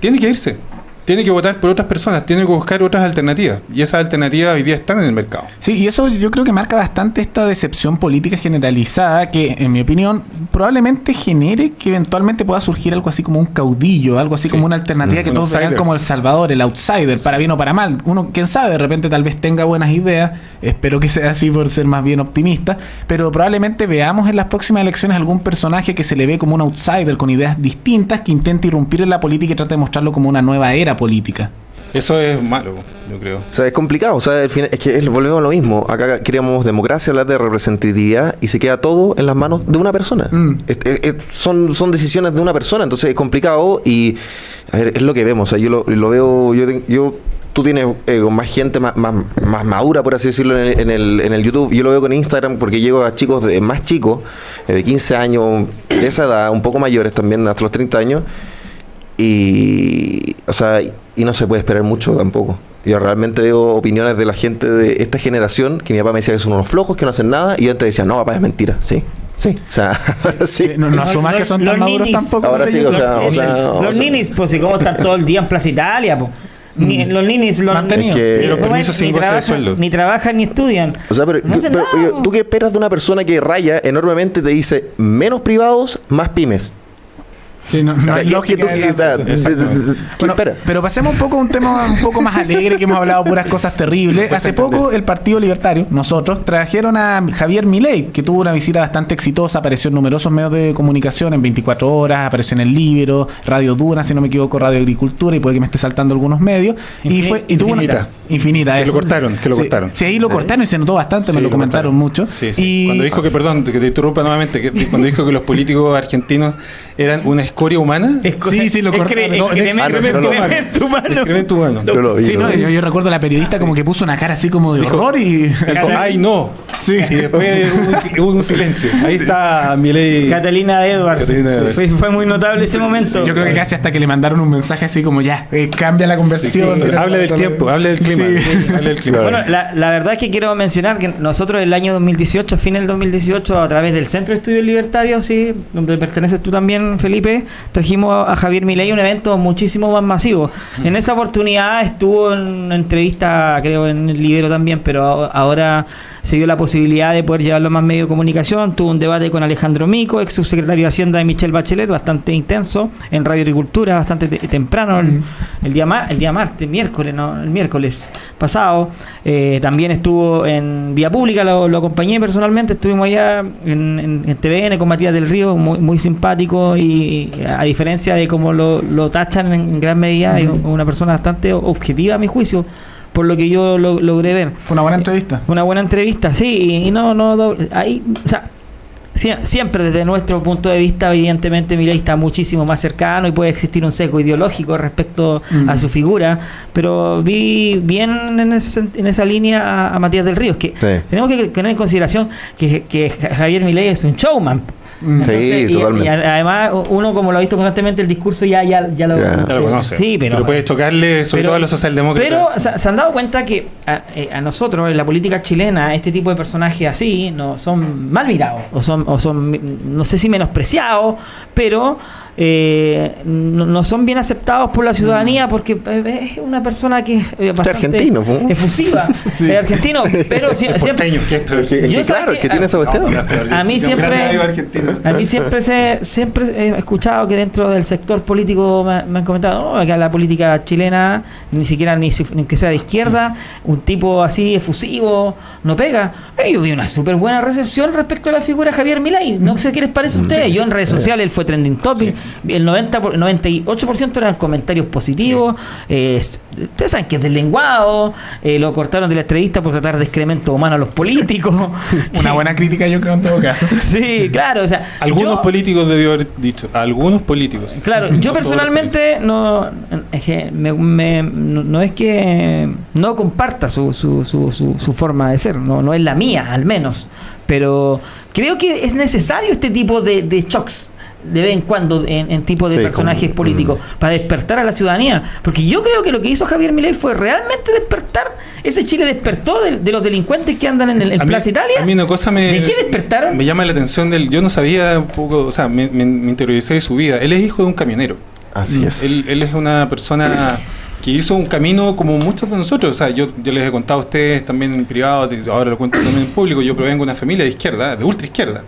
tiene que irse. Tiene que votar por otras personas, tiene que buscar otras alternativas. Y esas alternativas hoy día están en el mercado. Sí, y eso yo creo que marca bastante esta decepción política generalizada que, en mi opinión, probablemente genere que eventualmente pueda surgir algo así como un caudillo, algo así Sí. como una alternativa Mm. que Un todos vean como el salvador, el outsider, para bien o para mal. Uno, quién sabe, de repente tal vez tenga buenas ideas, espero que sea así por ser más bien optimista, pero probablemente veamos en las próximas elecciones algún personaje que se le ve como un outsider con ideas distintas que intente irrumpir en la política y trate de mostrarlo como una nueva era política. Eso es malo, yo creo. O sea, es complicado. O sea, al final- es que es- volvemos a lo mismo. Acá queríamos democracia, hablar de representatividad y se queda todo en las manos de una persona. Mm. Es- es- es- son, son decisiones de una persona, entonces es complicado y a ver, es lo que vemos. O sea, yo lo, lo veo, yo, yo tú tienes eh, con más gente más, más, más madura, por así decirlo, en el, en, el, en el YouTube. Yo lo veo con Instagram porque llego a chicos de, más chicos, eh, de 15 años, de esa edad, un poco mayores también, hasta los 30 años. Y, o sea, y no se puede esperar mucho tampoco. Yo realmente veo opiniones de la gente de esta generación que mi papá me decía que son unos flojos, que no hacen nada, y yo antes decía, no, papá, es mentira. Sí, sí. O sea, ahora sí. No, no asumas que son tan Los maduros ninis. tampoco. Ahora sí, o sea, o Los- sea, los o sea- ninis, pues, y cómo están todo el día en Plaza Italia, pues. Ni- los ninis, los Mantenido. Es que- Y los ¿cómo permisos es? sin ni, de trabajan, sueldo. ni trabajan ni estudian. O sea, pero, No pero, oye. ¿tú qué esperas de una persona que raya enormemente te dice menos privados, más pymes? Sí, no, no hay ¿qué- lógica pero pasemos un poco a un tema un poco más alegre que hemos hablado puras cosas terribles. Hace poco el Partido Libertario, nosotros, trajeron a Javier Milei, que tuvo una visita bastante exitosa, apareció en numerosos medios de comunicación en 24 horas, apareció en el Libro, Radio Duna, si no me equivoco, Radio Agricultura, y puede que me esté saltando algunos medios. y Infini- fue y tuvo una- infinita. infinita. Que lo cortaron, que lo Sí, cortaron. Sí, ahí lo cortaron y se notó bastante, Sí, me lo lo comentaron cortaron. mucho. Sí, sí. Y Cuando dijo que, perdón, que te interrumpa nuevamente, que cuando dijo que los políticos argentinos eran una escoria humana, Sí, sí, lo cortaron. No, excremento- humano. excremento humano. Yo lo vi, Sí, lo no, vi. yo, yo recuerdo a la periodista como que puso una cara así como de Dijo- horror y... Dijo, ay, no. Sí. Y después hubo un, un silencio. Ahí está Milei. Catalina Edwards. Catalina Edwards. Fue, fue muy notable ese momento. Yo creo que casi hasta que le mandaron un mensaje así como ya, eh, cambia la conversación. Sí, habla del tiempo, habla del clima. Sí. Habla del clima. Bueno, la, la verdad es que quiero mencionar que nosotros el año 2018, a fin del 2018, a través del Centro de Estudios Libertarios, sí, donde perteneces tú también, Felipe, trajimos a Javier Milei un evento muchísimo más masivo. En esa oportunidad estuvo en una entrevista, creo, en el Libero también, pero ahora se dio la posibilidad de poder llevarlo a más medios de comunicación. Tuvo un debate con Alejandro Mico, ex subsecretario de Hacienda de Michelle Bachelet, bastante intenso, en Radio Agricultura, bastante te- temprano, el, el día ma- el día martes, miércoles, no, el miércoles pasado. Eh, también estuvo en Vía Pública, lo, lo acompañé personalmente, estuvimos allá en, en- en TVN con Matías del Río, muy, muy simpático y a diferencia de cómo lo, lo tachan en gran medida, es una persona bastante objetiva a mi juicio, por lo que yo lo- logré ver. Fue una buena entrevista. Una buena entrevista, sí, y, y no, no, doble- ahí, o sea, sie- siempre desde nuestro punto de vista, evidentemente Milei está muchísimo más cercano y puede existir un sesgo ideológico respecto Mm. a su figura, pero vi bien en, ese en esa línea a, a Matías del Río, que Sí. tenemos que tener en consideración que, que Javier Milei es un showman. Mm. Sí, y- totalmente. y además, uno como lo ha visto constantemente, el discurso ya, ya, ya lo, Ya. Lo conoce. Sí, pero, puede chocarle, sobre pero- todo a los socialdemócratas. pero se, se han dado cuenta que a, eh, a nosotros, en la política chilena, este tipo de personajes así no son mal mirados, o son, o son no sé si menospreciados, pero eh, no, no son bien aceptados por la ciudadanía porque es una persona que es eh, bastante argentino, efusiva, Sí. es argentino, pero si- siempre... Yo claro, que- que tiene esa cuestión. no. A mí siempre-. A mí siempre se, siempre he escuchado que dentro del sector político me, me han comentado "No, que la política chilena ni siquiera ni, si- ni que sea de izquierda, un tipo así efusivo no pega. Eh, yo vi una súper buena recepción respecto a la figura de Javier Milei. No sé qué les parece a ustedes. Yo en redes sociales él fue trending topic. El 90 por- 98% eran comentarios positivos. Eh, ustedes saben que es deslenguado. eh, lo cortaron de la entrevista por tratar de excremento humano a los políticos. Una buena crítica, yo creo, en todo caso. Sí, claro, o sea, Algunos yo- políticos debió haber dicho. Algunos políticos. Claro, No yo personalmente no, es que me- me- no, no es que no comparta su, su, su, su, su forma de ser, no, no es la mía al menos, pero creo que es necesario este tipo de, de shocks de vez en cuando en, en tipo de Sí, personajes como- políticos para despertar a la ciudadanía porque yo creo que lo que hizo Javier Milei fue realmente despertar ese Chile despertó de, de los delincuentes que andan en, el, en A mí- Plaza Italia A mí una cosa me. ¿De qué despertaron? Me llama la atención del. Yo no sabía un poco. O sea, me, me, me interioricé de su vida. Él es hijo de un camionero. Así es. Él, él es una persona que hizo un camino como muchos de nosotros. O sea, yo, yo les he contado a ustedes también en privado, ahora lo cuento también en público. Yo provengo de una familia de izquierda, de ultra izquierda.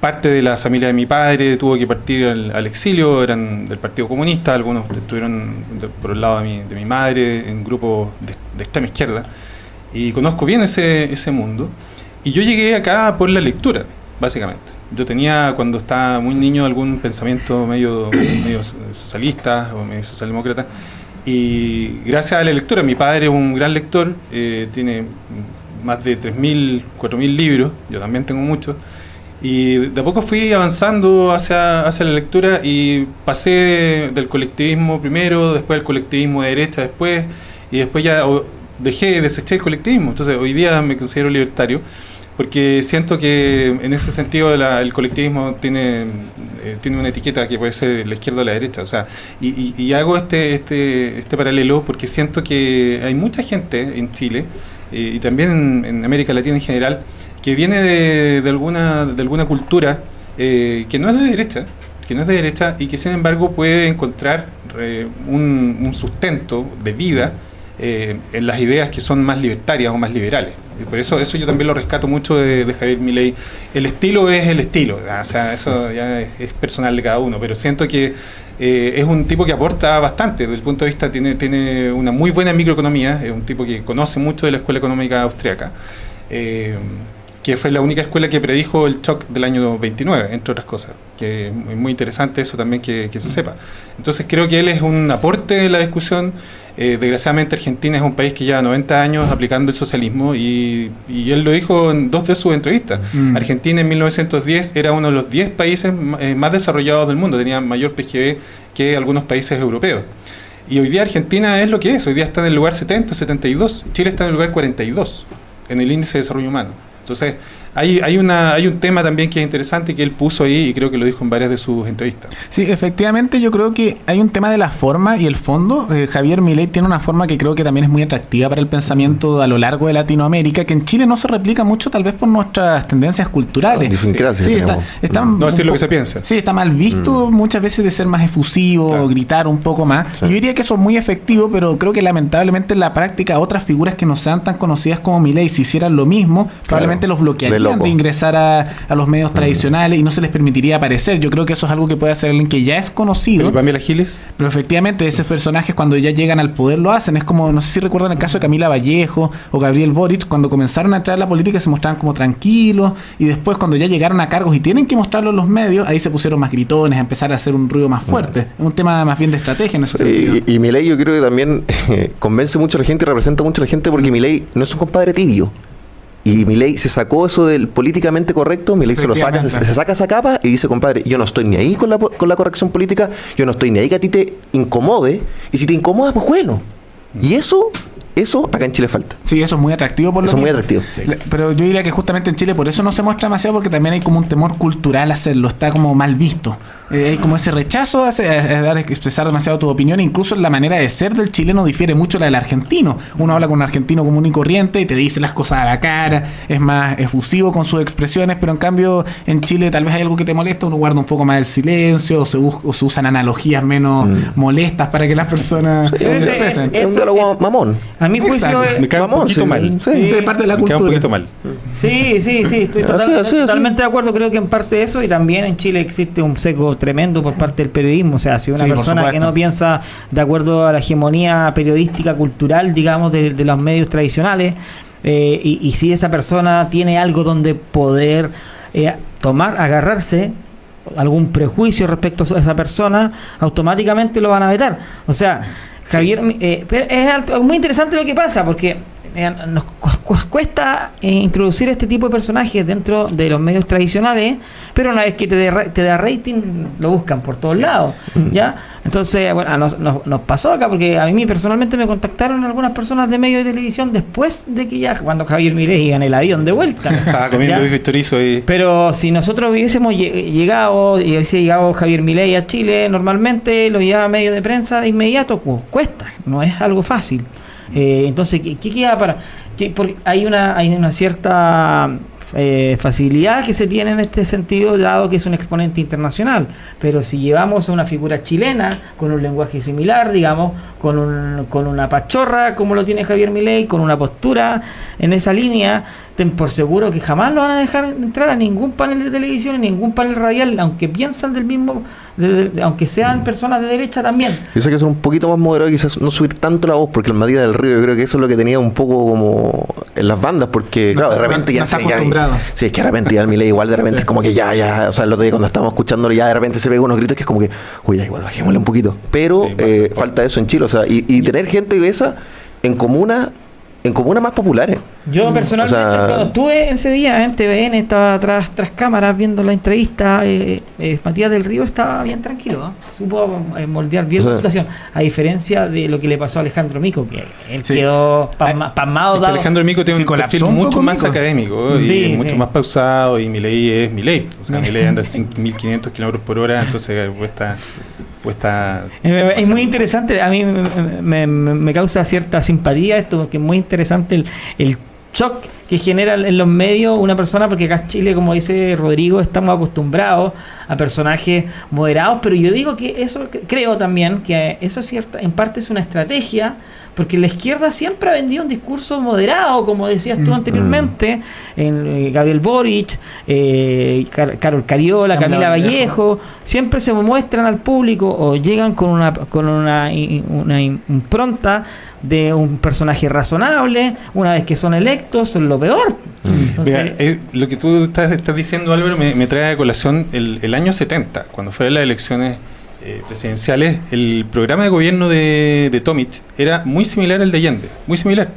Parte de la familia de mi padre tuvo que partir al, al exilio, eran del Partido Comunista, algunos estuvieron de- por el lado de mi, de mi madre en grupos de, de extrema izquierda. Y conozco bien ese, ese mundo. Y yo llegué acá por la lectura, básicamente. Yo tenía, cuando estaba muy niño, algún pensamiento medio, medio socialista o medio socialdemócrata. Y gracias a la lectura, mi padre es un gran lector, eh, tiene más de 3.000, 4.000 libros, yo también tengo muchos. Y de a poco fui avanzando hacia, hacia la lectura y pasé del colectivismo primero, después del colectivismo de derecha después, y después ya dejé, deseché el colectivismo. Entonces hoy día me considero libertario porque siento que en ese sentido la- el colectivismo tiene, eh, tiene una etiqueta que puede ser la izquierda o la derecha. O sea, y, y- y hago este, este, este paralelo porque siento que hay mucha gente en Chile eh, y también en América Latina en general que viene de, alguna, de alguna cultura eh, que no es de derecha, que no es de derecha y que sin embargo puede encontrar eh, un, sustento de vida eh, en las ideas que son más libertarias o más liberales. Y por eso eso yo también lo rescato mucho de, Javier Milei. El estilo es el estilo, o sea, eso ya es, personal de cada uno, pero siento que es un tipo que aporta bastante, desde el punto de vista tiene, tiene una muy buena microeconomía, es un tipo que conoce mucho de la escuela económica austriaca. Que fue la única escuela que predijo el shock del año 29, entre otras cosas, que es muy interesante eso también que, que se sepa. Entonces creo que él es un aporte en la discusión. Eh, desgraciadamente Argentina es un país que lleva 90 años aplicando el socialismo y, y él lo dijo en dos de sus entrevistas. Mm. Argentina en 1910 era uno de los 10 países eh, más desarrollados del mundo, tenía mayor PGB que algunos países europeos. Y hoy día Argentina es lo que es, hoy día está en el lugar 70, 72, Chile está en el lugar 42 en el índice de desarrollo humano. Entonces, hay, hay, una, hay un tema también que es interesante que él puso ahí y creo que lo dijo en varias de sus entrevistas. Sí, efectivamente yo creo que hay un tema de la forma y el fondo. Eh, Javier Milei tiene una forma que creo que también es muy atractiva para el pensamiento a lo largo de Latinoamérica, que en Chile no se replica mucho tal vez por nuestras tendencias culturales. Sí, está, tenemos. está No decir lo que se piensa. Sí, está mal visto muchas veces de ser más efusivo, Claro. gritar un poco más. Sí. Yo diría que eso es muy efectivo, pero creo que lamentablemente en la práctica otras figuras que no sean tan conocidas como Milei, si hicieran lo mismo, probablemente los bloquearían loco. de ingresar a, a los medios tradicionales y no se les permitiría aparecer. Yo creo que eso es algo que puede hacer alguien que ya es conocido. ¿Y Pamela Giles? Pero efectivamente, esos personajes cuando ya llegan al poder lo hacen. Es como, no sé si recuerdan el caso de Camila Vallejo o Gabriel Boric, cuando comenzaron a entrar a la política se mostraban como tranquilos y después cuando ya llegaron a cargos y tienen que mostrarlo en los medios, ahí se pusieron más gritones, a empezar a hacer un ruido más fuerte. Es un tema más bien de estrategia en ese sentido. Y, y yo creo que también eh, convence mucho a la gente y representa mucho a la gente porque Milei no es un compadre tibio. Y Milei se sacó eso del políticamente correcto, Milei se lo saca, se, saca esa capa y dice, compadre, yo no estoy ni ahí con la, con la corrección política, yo no estoy ni ahí que a ti te incomode, y si te incomoda, pues bueno. Y eso, eso acá en Chile falta. Sí, eso es muy atractivo por lo Eso es muy atractivo. Pero yo diría que justamente en Chile por eso no se muestra demasiado porque también hay como un temor cultural hacerlo, está como mal visto. Eh, hay como ese rechazo a, a dar, expresar demasiado tu opinión, incluso la manera de ser del chileno difiere mucho de la del argentino. Uno habla con un argentino común y corriente y te dice las cosas a la cara, es más efusivo con sus expresiones, pero en cambio en Chile tal vez hay algo que te molesta, uno guarda un poco más el silencio o se, o se usan analogías menos molestas para que las personas se ese- expresen. Es un Eso diálogo es- mamón. A mi juicio, Exacto. es- Me cae un poquito sí, mal. sí. Sí, es parte de la Me cae un cultura. poquito mal. Sí, sí, sí, estoy total- Así, así, así. totalmente de acuerdo. Creo que en parte de eso y también en Chile existe un seco tremendo por parte del periodismo. O sea, si una Sí, persona que no piensa de acuerdo a la hegemonía periodística, cultural, digamos, de, de los medios tradicionales, eh, y, y si esa persona tiene algo donde poder eh, tomar, agarrarse, algún prejuicio respecto a esa persona, automáticamente lo van a vetar. O sea, Javier, eh, es muy interesante lo que pasa porque eh, nos cu- cu- cuesta eh, introducir este tipo de personajes dentro de los medios tradicionales, pero una vez que te, da- te da rating, lo buscan por todos lados. ¿ya? Entonces, bueno, nos, nos- nos pasó acá porque a mí personalmente me contactaron algunas personas de medios de televisión después de que ya, cuando Javier Milei iba en el avión de vuelta. Estaba comiendo chorizo y... Pero si nosotros hubiésemos lle- llegado y hubiese llegado Javier Milei a Chile, normalmente lo lleva a medio de prensa de inmediato, cu- cuesta, no es algo fácil. Eh, entonces, ¿qué, queda para...? qué- porque hay una, hay una cierta eh, facilidad que se tiene en este sentido, dado que es un exponente internacional. Pero si llevamos a una figura chilena con un lenguaje similar, digamos, con, un, con una pachorra como lo tiene Javier Milei, con una postura en esa línea, ten por seguro que jamás lo van a dejar entrar a ningún panel de televisión, ni ningún panel radial, aunque piensan del mismo, de- de- aunque sean personas de derecha también. Yo sé que ser un poquito más moderado y quizás no subir tanto la voz, porque el Matías del Río yo creo que eso es lo que tenía un poco como en las bandas, porque No claro, de repente no ya está se- ya- acostumbrado. Sí, es que de repente ya el Milei igual de repente Sí. es como que ya, ya, o sea, el otro día cuando estábamos escuchándolo ya de repente se pega unos gritos que es como que, uy, ya igual bajémosle un poquito. Pero Sí, eh, falta eso en Chile, o sea, y, y tener gente de esa en comunas, en comunas más populares. Yo personalmente, O sea- cuando estuve ese día en TVN, estaba tras, tras cámaras viendo la entrevista, eh, eh, Matías del Río estaba bien tranquilo, ¿no? supo eh, moldear bien O sea- la situación, a diferencia de lo que le pasó a Alejandro Mico, que él Sí. quedó pasma- pasmado. Es que dado- Alejandro Mico tiene un perfil mucho más Mico. académico Sí, y mucho sí. más pausado y Milei es Milei. O sea, Milei anda a 1500 kilómetros por hora, entonces cuesta... Es muy interesante, a mí me, me- me- causa cierta simpatía esto, porque es muy interesante el, el shock que genera en los medios una persona, porque acá en Chile, como dice Rodrigo, estamos acostumbrados a personajes moderados, pero yo digo que eso, cre- creo también que eso es cierta, en parte es una estrategia, porque la izquierda siempre ha vendido un discurso moderado, como decías tú Mm. anteriormente, en eh, Gabriel Boric, eh, Car- Carol Cariola, Camila Camila Vallejo. Vallejo, siempre se muestran al público o llegan con una con una, una impronta de un personaje razonable, una vez que son electos son lo peor. Entonces, Mira, eh, lo que tú estás, estás diciendo, Álvaro, me, me trae a colación el, el año 70, cuando fueron las elecciones eh, presidenciales, el programa de gobierno de, de Tomic era muy similar al de Allende, muy similar.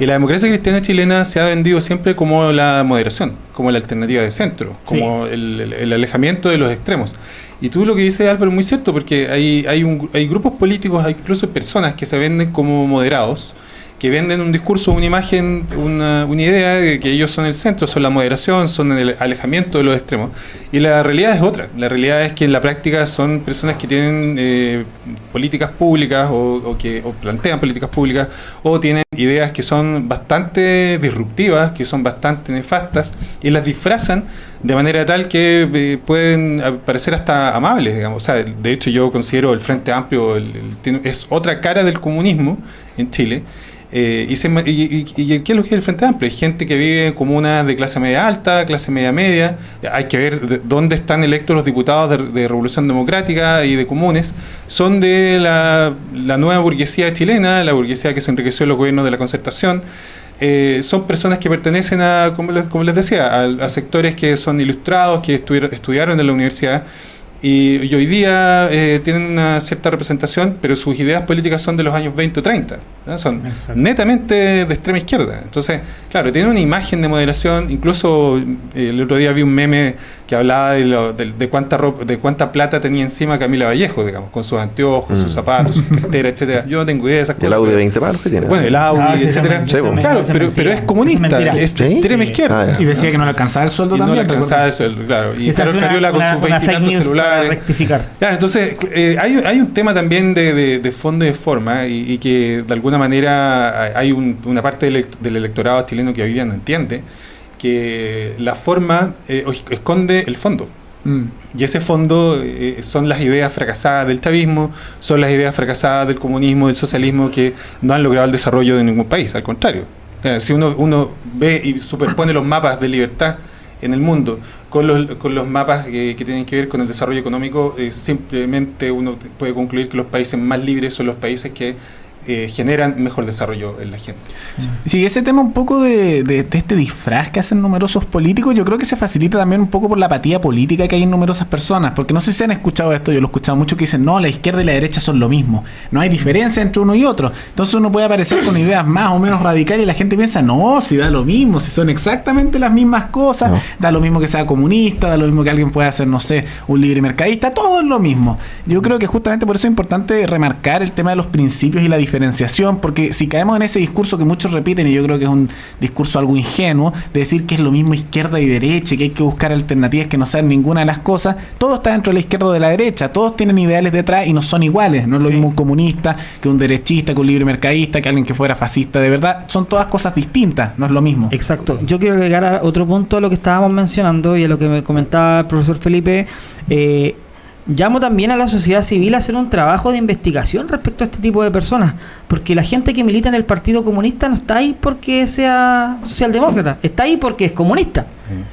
Y la democracia cristiana chilena se ha vendido siempre como la moderación, como la alternativa de centro, como el, el- el alejamiento de los extremos. Y tú lo que dices, Álvaro, es muy cierto, porque hay, hay, un, hay grupos políticos, hay incluso personas que se venden como moderados, que venden un discurso, una imagen, una, una idea de que ellos son el centro, son la moderación, son el alejamiento de los extremos. Y la realidad es otra. La realidad es que en la práctica son personas que tienen eh, políticas públicas o, o que o plantean políticas públicas o tienen ideas que son bastante disruptivas, que son bastante nefastas y las disfrazan de manera tal que eh, pueden parecer hasta amables, digamos. O sea, de hecho yo considero el Frente Amplio el- el- es otra cara del comunismo en Chile. Eh, y, se y- y- y ¿qué es lo que es el Frente Amplio? Hay gente que vive en comunas de clase media alta, clase media media. Hay que ver de- dónde están electos los diputados de, Revolución Democrática y de comunes. Son de la, la nueva burguesía chilena, la burguesía que se enriqueció en los gobiernos de la concertación. Eh, son personas que pertenecen a, como les, como les decía, a, a sectores que son ilustrados, que estudiaron en la universidad y, y hoy día eh, tienen una cierta representación, pero sus ideas políticas son de los años 20 o 30. ¿no? Son Exacto. netamente de extrema izquierda. Entonces, claro, tienen una imagen de moderación. Incluso eh, el otro día vi un meme que hablaba de, lo- de, de cuánta ropa, de cuánta plata tenía encima Camila Vallejo, digamos, con sus anteojos, sus Mm. zapatos, su cartera, etcétera. Yo no tengo idea de esas Y el cosas. Audi de pero- 20 palos que tiene. Bueno, el Audi, Ah, etcétera. Claro, pero, pero es comunista, mentira. es ¿Sí? extrema Sí. izquierda. Ah, ya. Y decía que no le alcanzaba el sueldo Y no también. le recuerdo. alcanzaba eso, claro. Y Esa es una, Cariola con una- sus una fake veintitantos news para rectificar. Claro, entonces eh, hay, hay un tema también de, de- de fondo y de forma y, y que de alguna manera hay- hay un- una parte del, elect- del electorado chileno que hoy día no entiende que la forma eh, esconde el fondo. Mm. Y ese fondo eh, son las ideas fracasadas del chavismo, son las ideas fracasadas del comunismo, del socialismo que no han logrado el desarrollo de ningún país, al contrario. Si uno, uno ve y superpone los mapas de libertad en el mundo con los, con los mapas que, tienen que ver con el desarrollo económico, eh, simplemente uno puede concluir que los países más libres son los países que eh, generan mejor desarrollo en la gente. Sí, ese tema un poco de, de- de este disfraz que hacen numerosos políticos, yo creo que se facilita también un poco por la apatía política que hay en numerosas personas, porque no sé si han escuchado esto, yo lo he escuchado mucho que dicen, no, la izquierda y la derecha son lo mismo, no hay diferencia entre uno y otro, entonces uno puede aparecer con ideas más o menos radicales y la gente piensa, no, si da lo mismo, si son exactamente las mismas cosas, No. da lo mismo que sea comunista, da lo mismo que alguien pueda ser, no sé, un libre mercadista, todo es lo mismo. Yo creo que justamente por eso es importante remarcar el tema de los principios y la diferenciación, porque si caemos en ese discurso que muchos repiten, y yo creo que es un discurso algo ingenuo, de decir que es lo mismo izquierda y derecha, que hay que buscar alternativas que no sean ninguna de las cosas, todo está dentro de la izquierda o de la derecha, todos tienen ideales detrás y no son iguales, no es lo Sí. mismo un comunista que un derechista, que un libre mercadista, que alguien que fuera fascista, de verdad, son todas cosas distintas, no es lo mismo. Exacto. Yo quiero agregar a otro punto a lo que estábamos mencionando y a lo que me comentaba el profesor Felipe. Eh, llamo también a la sociedad civil a hacer un trabajo de investigación respecto a este tipo de personas, porque la gente que milita en el Partido Comunista no está ahí porque sea socialdemócrata, está ahí porque es comunista.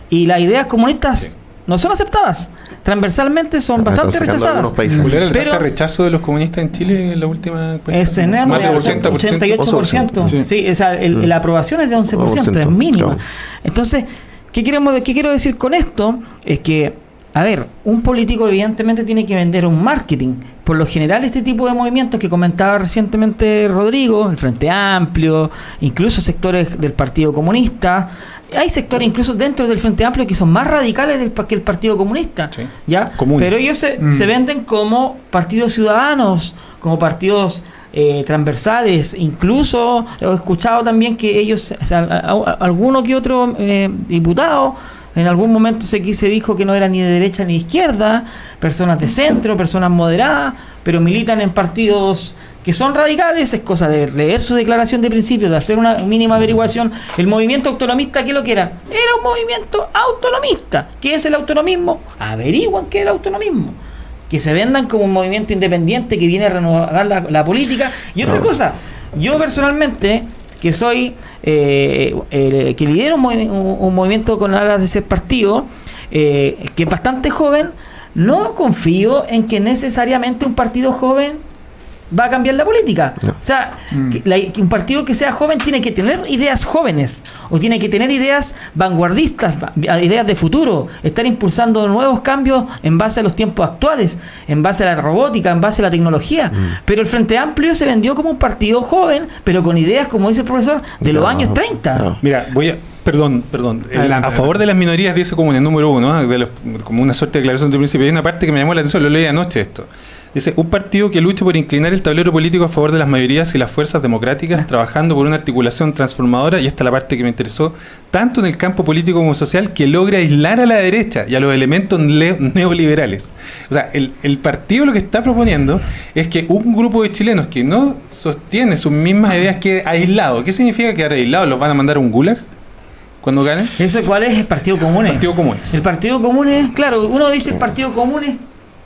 Y las ideas comunistas Sí. no son aceptadas. Transversalmente son bastante rechazadas. algunos países. ¿Cuál era la Pero- de rechazo de los comunistas en Chile en la última encuesta? Es en Más del 80%, 88%. Sí. Sí, o sea, el- Mm. la aprobación es de 11%, es 11%, mínima. claro. Entonces, ¿qué, queremos, ¿qué quiero decir con esto? Es que, a ver, un político evidentemente tiene que vender un marketing. Por lo general, este tipo de movimientos que comentaba recientemente Rodrigo, el Frente Amplio, incluso sectores del Partido Comunista, hay sectores incluso dentro del Frente Amplio que son más radicales del, que el Partido Comunista. Sí. ¿ya? Comunes. Pero ellos se, Mm. se venden como partidos ciudadanos, como partidos eh, transversales. Incluso he escuchado también que ellos, o sea, a- a- alguno que otro eh, diputado, en algún momento se, se dijo que no era ni de derecha ni de izquierda, personas de centro, personas moderadas, pero militan en partidos que son radicales, es cosa de leer su declaración de principios, de hacer una mínima averiguación. El movimiento autonomista, ¿qué lo que era? Era un movimiento autonomista. ¿Qué es el autonomismo? Averiguan qué es el autonomismo. Que se vendan como un movimiento independiente que viene a renovar la, la política. Y otra No. cosa, yo personalmente, que soy, eh, el- que lidero un movimiento con alas de ser partido, eh, que es bastante joven, no confío en que necesariamente un partido joven va a cambiar la política. No. O sea, Mm. que la- que un partido que sea joven tiene que tener ideas jóvenes o tiene que tener ideas vanguardistas, va- ideas de futuro, estar impulsando nuevos cambios en base a los tiempos actuales, en base a la robótica, en base a la tecnología. Pero el Frente Amplio se vendió como un partido joven, pero con ideas, como dice el profesor, de los años 30. no. Mira, voy a. Perdón, perdón. El- Adelante, a favor de las minorías dice como en el número uno, ¿eh? de los- como una suerte de declaración de principio. Hay una parte que me llamó la atención, lo leí anoche esto. Dice, un partido que luche por inclinar el tablero político a favor de las mayorías y las fuerzas democráticas, trabajando por una articulación transformadora, y esta es la parte que me interesó, tanto en el campo político como social, que logre aislar a la derecha y a los elementos le- neoliberales. O sea, el, el partido lo que está proponiendo es que un grupo de chilenos que no sostiene sus mismas ideas quede aislado. ¿Qué significa quedar aislado? ¿Los van a mandar a un gulag cuando ganen? ¿Eso cuál es? El Partido Común. Partido Comunes. El Partido Común es, claro, uno dice el Partido Común es,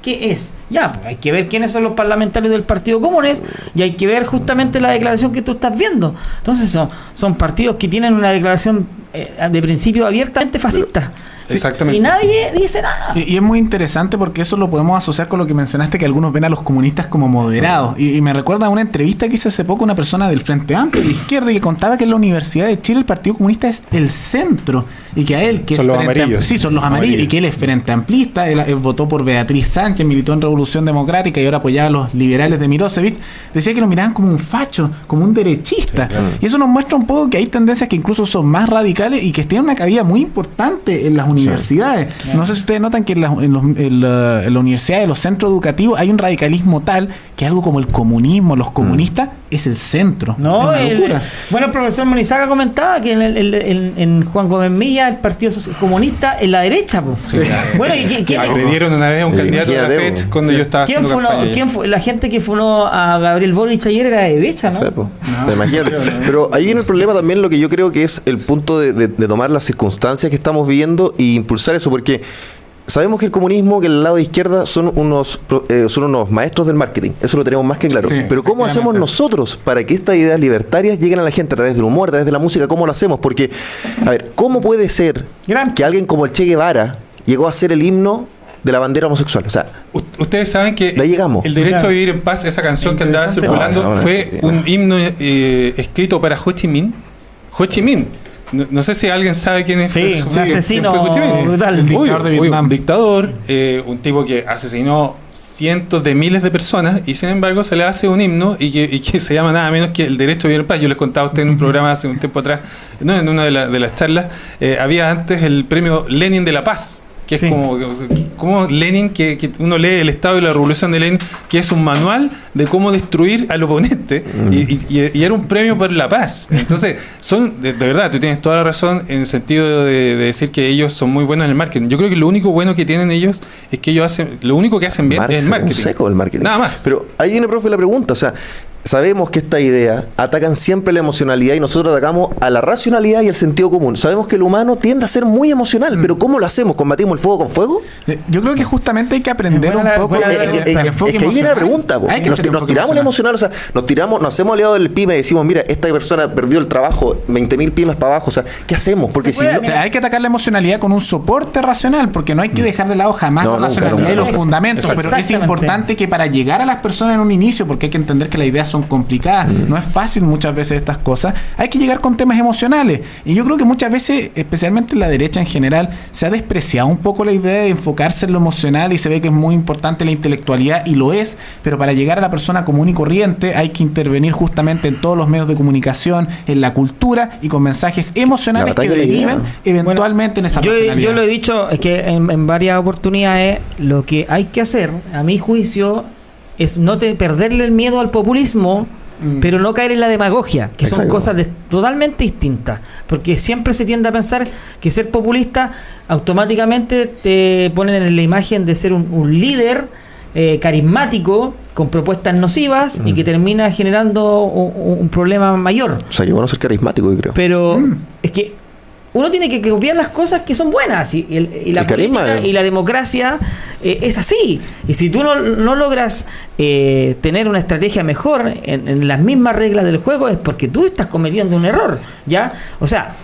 ¿qué es? Ya, pues hay que ver quiénes son los parlamentarios del Partido Comunes y hay que ver justamente la declaración que tú estás viendo. Entonces son, son partidos que tienen una declaración eh, de principio abiertamente fascista. Exactamente. Y nadie dice nada. Y, y es muy interesante porque eso lo podemos asociar con lo que mencionaste, que algunos ven a los comunistas como moderados. Y, y me recuerda a una entrevista que hice hace poco una persona del Frente Amplio, de izquierda, y que contaba que en la Universidad de Chile el Partido Comunista es el centro. Y que a él, que Son es los frente amarillos. Am- Sí, son los Los amarillos. amarillos. Y que él es frente amplista. Él, él votó por Beatriz Sánchez, militó en Revolución Democrática y ahora apoyaba a los liberales de Mirosevic. Decía que lo miraban como un facho, como un derechista. Y eso nos muestra un poco que hay tendencias que incluso son más radicales y que tienen una cabida muy importante en las universidades. No sé si ustedes notan que en, las- en los- en la, en la universidad, en los centros educativos, hay un radicalismo tal que algo como el comunismo, los comunistas, es el centro. No, es una el- bueno, el profesor Monizaga comentaba que en, el- el- en- en Juan Gómez Milla el Partido Comunista es la derecha. po. Bueno, ¿y qué- qué- Agredieron una vez a un Sí, candidato de la FED cuando Sí. yo estaba ¿quién, haciendo funó- quién fue? La gente que funó a Gabriel Boric ayer era de derecha, ¿no? Sí, po. O sea, imagínate. Pero ahí viene el problema también, lo que yo creo que es el punto de, de- de tomar las circunstancias que estamos viviendo impulsar eso, porque sabemos que el comunismo, que el lado de izquierda son unos pro- eh, son unos maestros del marketing, eso lo tenemos más que claro. Sí, Pero ¿cómo hacemos nosotros para que estas ideas libertarias lleguen a la gente a través del humor, a través de la música? ¿Cómo lo hacemos? Porque, a ver, ¿cómo puede ser Gran- que alguien como el Che Guevara llegó a ser el himno de la bandera homosexual? O sea, U- Ustedes saben que llegamos. el derecho Claro. a vivir en paz, esa canción que andaba circulando, No, esa fue un himno eh, escrito para Ho Chi Minh. Ho Chi Minh. No, no sé si alguien sabe quién es. Sí, un asesino brutal. El dictador de Vietnam. un dictador, eh, un tipo que asesinó cientos de miles de personas y sin embargo se le hace un himno y que, y que se llama nada menos que el derecho a vivir en paz. Yo les contaba a ustedes en un programa hace un tiempo atrás, no, en una de, la- de las charlas, eh, había antes el premio Lenin de la Paz. Que es como, como Lenin, que, que uno lee el Estado y la Revolución de Lenin, que es un manual de cómo destruir al oponente, y, y- y- y era un premio por la paz. Entonces, son, de, de verdad, tú tienes toda la razón en el sentido de, de decir que ellos son muy buenos en el marketing. Yo creo que lo único bueno que tienen ellos es que ellos hacen, lo único que hacen bien Marx es el un marketing. seco del marketing. Nada más. Pero ahí viene, profe, la pregunta. O sea, sabemos que esta idea atacan siempre la emocionalidad y nosotros atacamos a la racionalidad y el sentido común. Sabemos que el humano tiende a ser muy emocional, Mm. pero ¿cómo lo hacemos? ¿Combatimos el fuego con fuego? Eh, Yo creo que justamente hay que aprender un la- poco. Eh, la- eh, es que ahí viene la emocional. pregunta. po. Hay que Nos, nos tiramos la emocional. emocional, o sea, nos tiramos, nos hacemos aliados del pyme y decimos, mira, esta persona perdió el trabajo, 20 mil pymes para abajo. O sea, ¿qué hacemos? Porque si puede, no- O sea, hay que atacar la emocionalidad con un soporte racional, porque no hay que dejar de lado jamás No, la nunca, racionalidad nunca. y los fundamentos, pero es importante que para llegar a las personas en un inicio, porque hay que entender que las ideas son complicadas, no es fácil muchas veces estas cosas, hay que llegar con temas emocionales. Y yo creo que muchas veces, especialmente en la derecha en general, se ha despreciado un poco la idea de enfocarse en lo emocional y se ve que es muy importante la intelectualidad y lo es, pero para llegar a la persona común y corriente hay que intervenir justamente en todos los medios de comunicación, en la cultura y con mensajes emocionales que deriven eventualmente en esa yo, yo lo he dicho es que en, en varias oportunidades lo que hay que hacer, a mi juicio, es no te, perderle el miedo al populismo, Mm. pero no caer en la demagogia, que son cosas de- totalmente distintas. Porque siempre se tiende a pensar que ser populista automáticamente te ponen en la imagen de ser un, un líder eh, carismático con propuestas nocivas y que termina generando un- un problema mayor. o sea, yo bueno ser carismático, yo creo. Pero es que uno tiene que copiar las cosas que son buenas y, y la política y la democracia eh, es así. Y si tú no, no logras eh, tener una estrategia mejor en, en las mismas reglas del juego es porque tú estás cometiendo un error, ¿ya? O sea,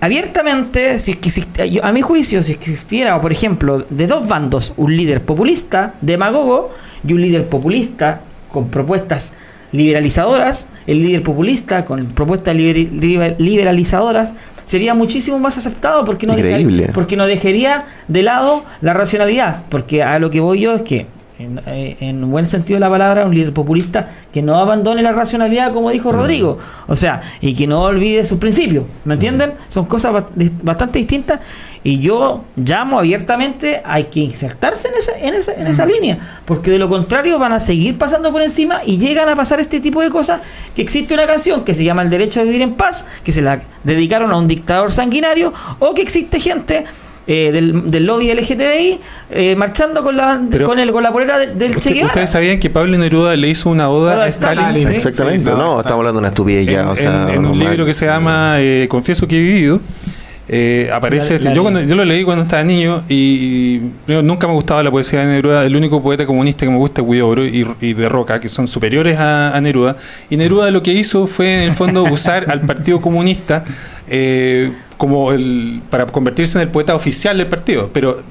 abiertamente, si es que existe- yo- a mi juicio, si existiera, por ejemplo, de dos bandos, un líder populista, demagogo, y un líder populista con propuestas liberalizadoras, el líder populista con propuestas liber- liber- liberalizadoras, sería muchísimo más aceptado porque no, Increíble. dejar- porque no dejaría de lado la racionalidad. Porque a lo que voy yo es que en, eh, en buen sentido de la palabra, un líder populista que no abandone la racionalidad, como dijo Rodrigo. O sea, y que no olvide sus principios. ¿Me entienden? Son cosas bastante distintas. Y yo llamo abiertamente, hay que insertarse en esa, en esa, en esa línea, porque de lo contrario van a seguir pasando por encima y llegan a pasar este tipo de cosas, que existe una canción que se llama El Derecho a Vivir en Paz, que se la dedicaron a un dictador sanguinario, o que existe gente eh, del, del lobby LGTBI eh, marchando con la, Pero- con, el, con la polera de- del Che Guevara. Ustedes sabían que Pablo Neruda le hizo una oda Oda a Stalin. Stalin, sí. Exactamente. Sí, no, estamos hablando de una estupidez ya. en, o sea, en- en un libro que se llama eh, Confieso que he vivido. eh, aparece La- este- la- yo, cuando, yo lo leí cuando estaba niño y, y primero, nunca me gustaba la poesía de Neruda el único poeta comunista que me gusta es Huidobro y, y de Roca que son superiores a, a Neruda y Neruda lo que hizo fue en el fondo usar al Partido Comunista eh, como el para convertirse en el poeta oficial del partido pero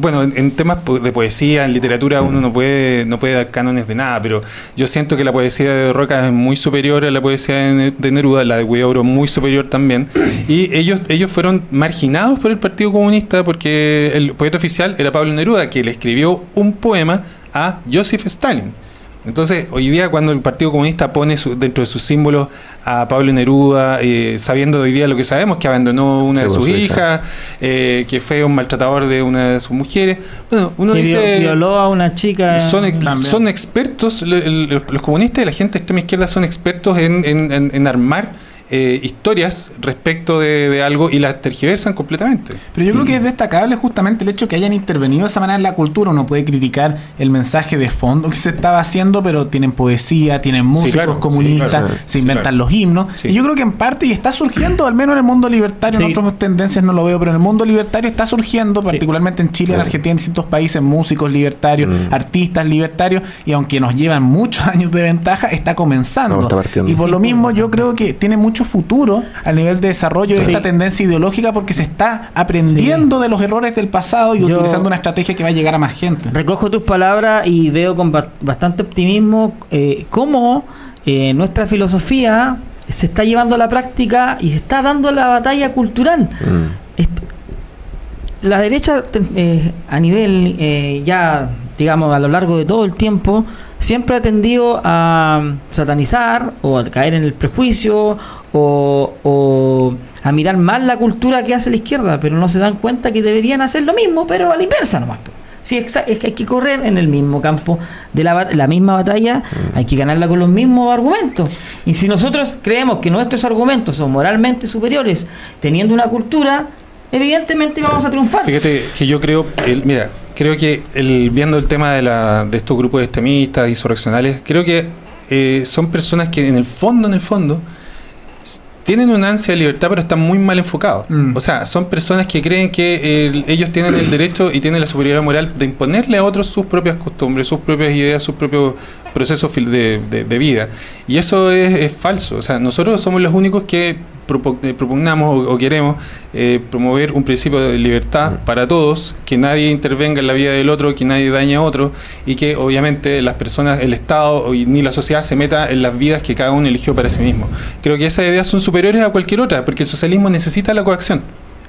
bueno, en, en temas de poesía, en literatura, uno no puede, no puede dar cánones de nada, pero yo siento que la poesía de Roca es muy superior a la poesía de Neruda, la de Huidobro muy superior también. Y ellos, ellos fueron marginados por el Partido Comunista porque el poeta oficial era Pablo Neruda, que le escribió un poema a Joseph Stalin. Entonces, hoy día cuando el Partido Comunista pone su- dentro de sus símbolos a Pablo Neruda, eh, sabiendo hoy día lo que sabemos, que abandonó una Sí, de sus su hija. hijas, eh, que fue un maltratador de una de sus mujeres, bueno, uno que dice... violó a una chica. Son, ex- También. son expertos, lo- el- los comunistas y la gente de extrema izquierda son expertos en, en- en- en armar eh, historias respecto de, de algo y las tergiversan completamente. Pero yo creo que es destacable justamente el hecho que hayan intervenido de esa manera en la cultura. Uno puede criticar el mensaje de fondo que se estaba haciendo, pero tienen poesía, tienen músicos claro, sí, comunistas, claro. se Sí, inventan claro. los himnos. Sí. Y yo creo que en parte, y está surgiendo, al menos en el mundo libertario, en otras tendencias no lo veo, pero en el mundo libertario está surgiendo, Sí. particularmente en Chile, en Argentina, en distintos países, músicos libertarios, artistas libertarios, y aunque nos llevan muchos años de ventaja, está comenzando. No, está partiendo. y por Sí, lo mismo, yo creo que tiene mucho futuro a nivel de desarrollo de Sí. esta tendencia ideológica porque se está aprendiendo de los errores del pasado y Yo- utilizando una estrategia que va a llegar a más gente. Recojo tus palabras y veo con ba- bastante optimismo eh, cómo eh, nuestra filosofía se está llevando a la práctica y se está dando la batalla cultural. Mm. La derecha eh, a nivel eh, ya, digamos, a lo largo de todo el tiempo, siempre ha tendido a satanizar o a caer en el prejuicio o, o a mirar mal la cultura que hace la izquierda, pero no se dan cuenta que deberían hacer lo mismo, pero a la inversa nomás. Sí, es que hay que correr en el mismo campo de la, la misma batalla, hay que ganarla con los mismos argumentos. Y si nosotros creemos que nuestros argumentos son moralmente superiores, teniendo una cultura, evidentemente vamos a triunfar. Fíjate que yo creo, el, mira, creo que el, viendo el tema de, la, de estos grupos extremistas, insurreccionales, creo que eh, son personas que en el fondo, en el fondo, tienen una ansia de libertad, pero están muy mal enfocados. Mm. O sea, son personas que creen que el- ellos tienen el derecho y tienen la superioridad moral de imponerle a otros sus propias costumbres, sus propias ideas, sus propios procesos fil- de, de- de vida. Y eso es, es falso. O sea, nosotros somos los únicos que eh, propugnamos o, o queremos eh, promover un principio de libertad para todos, que nadie intervenga en la vida del otro, que nadie dañe a otro y que obviamente las personas, el Estado ni la sociedad se meta en las vidas que cada uno eligió para sí mismo. Creo que esas ideas son superiores a cualquier otra, porque el socialismo necesita la coacción.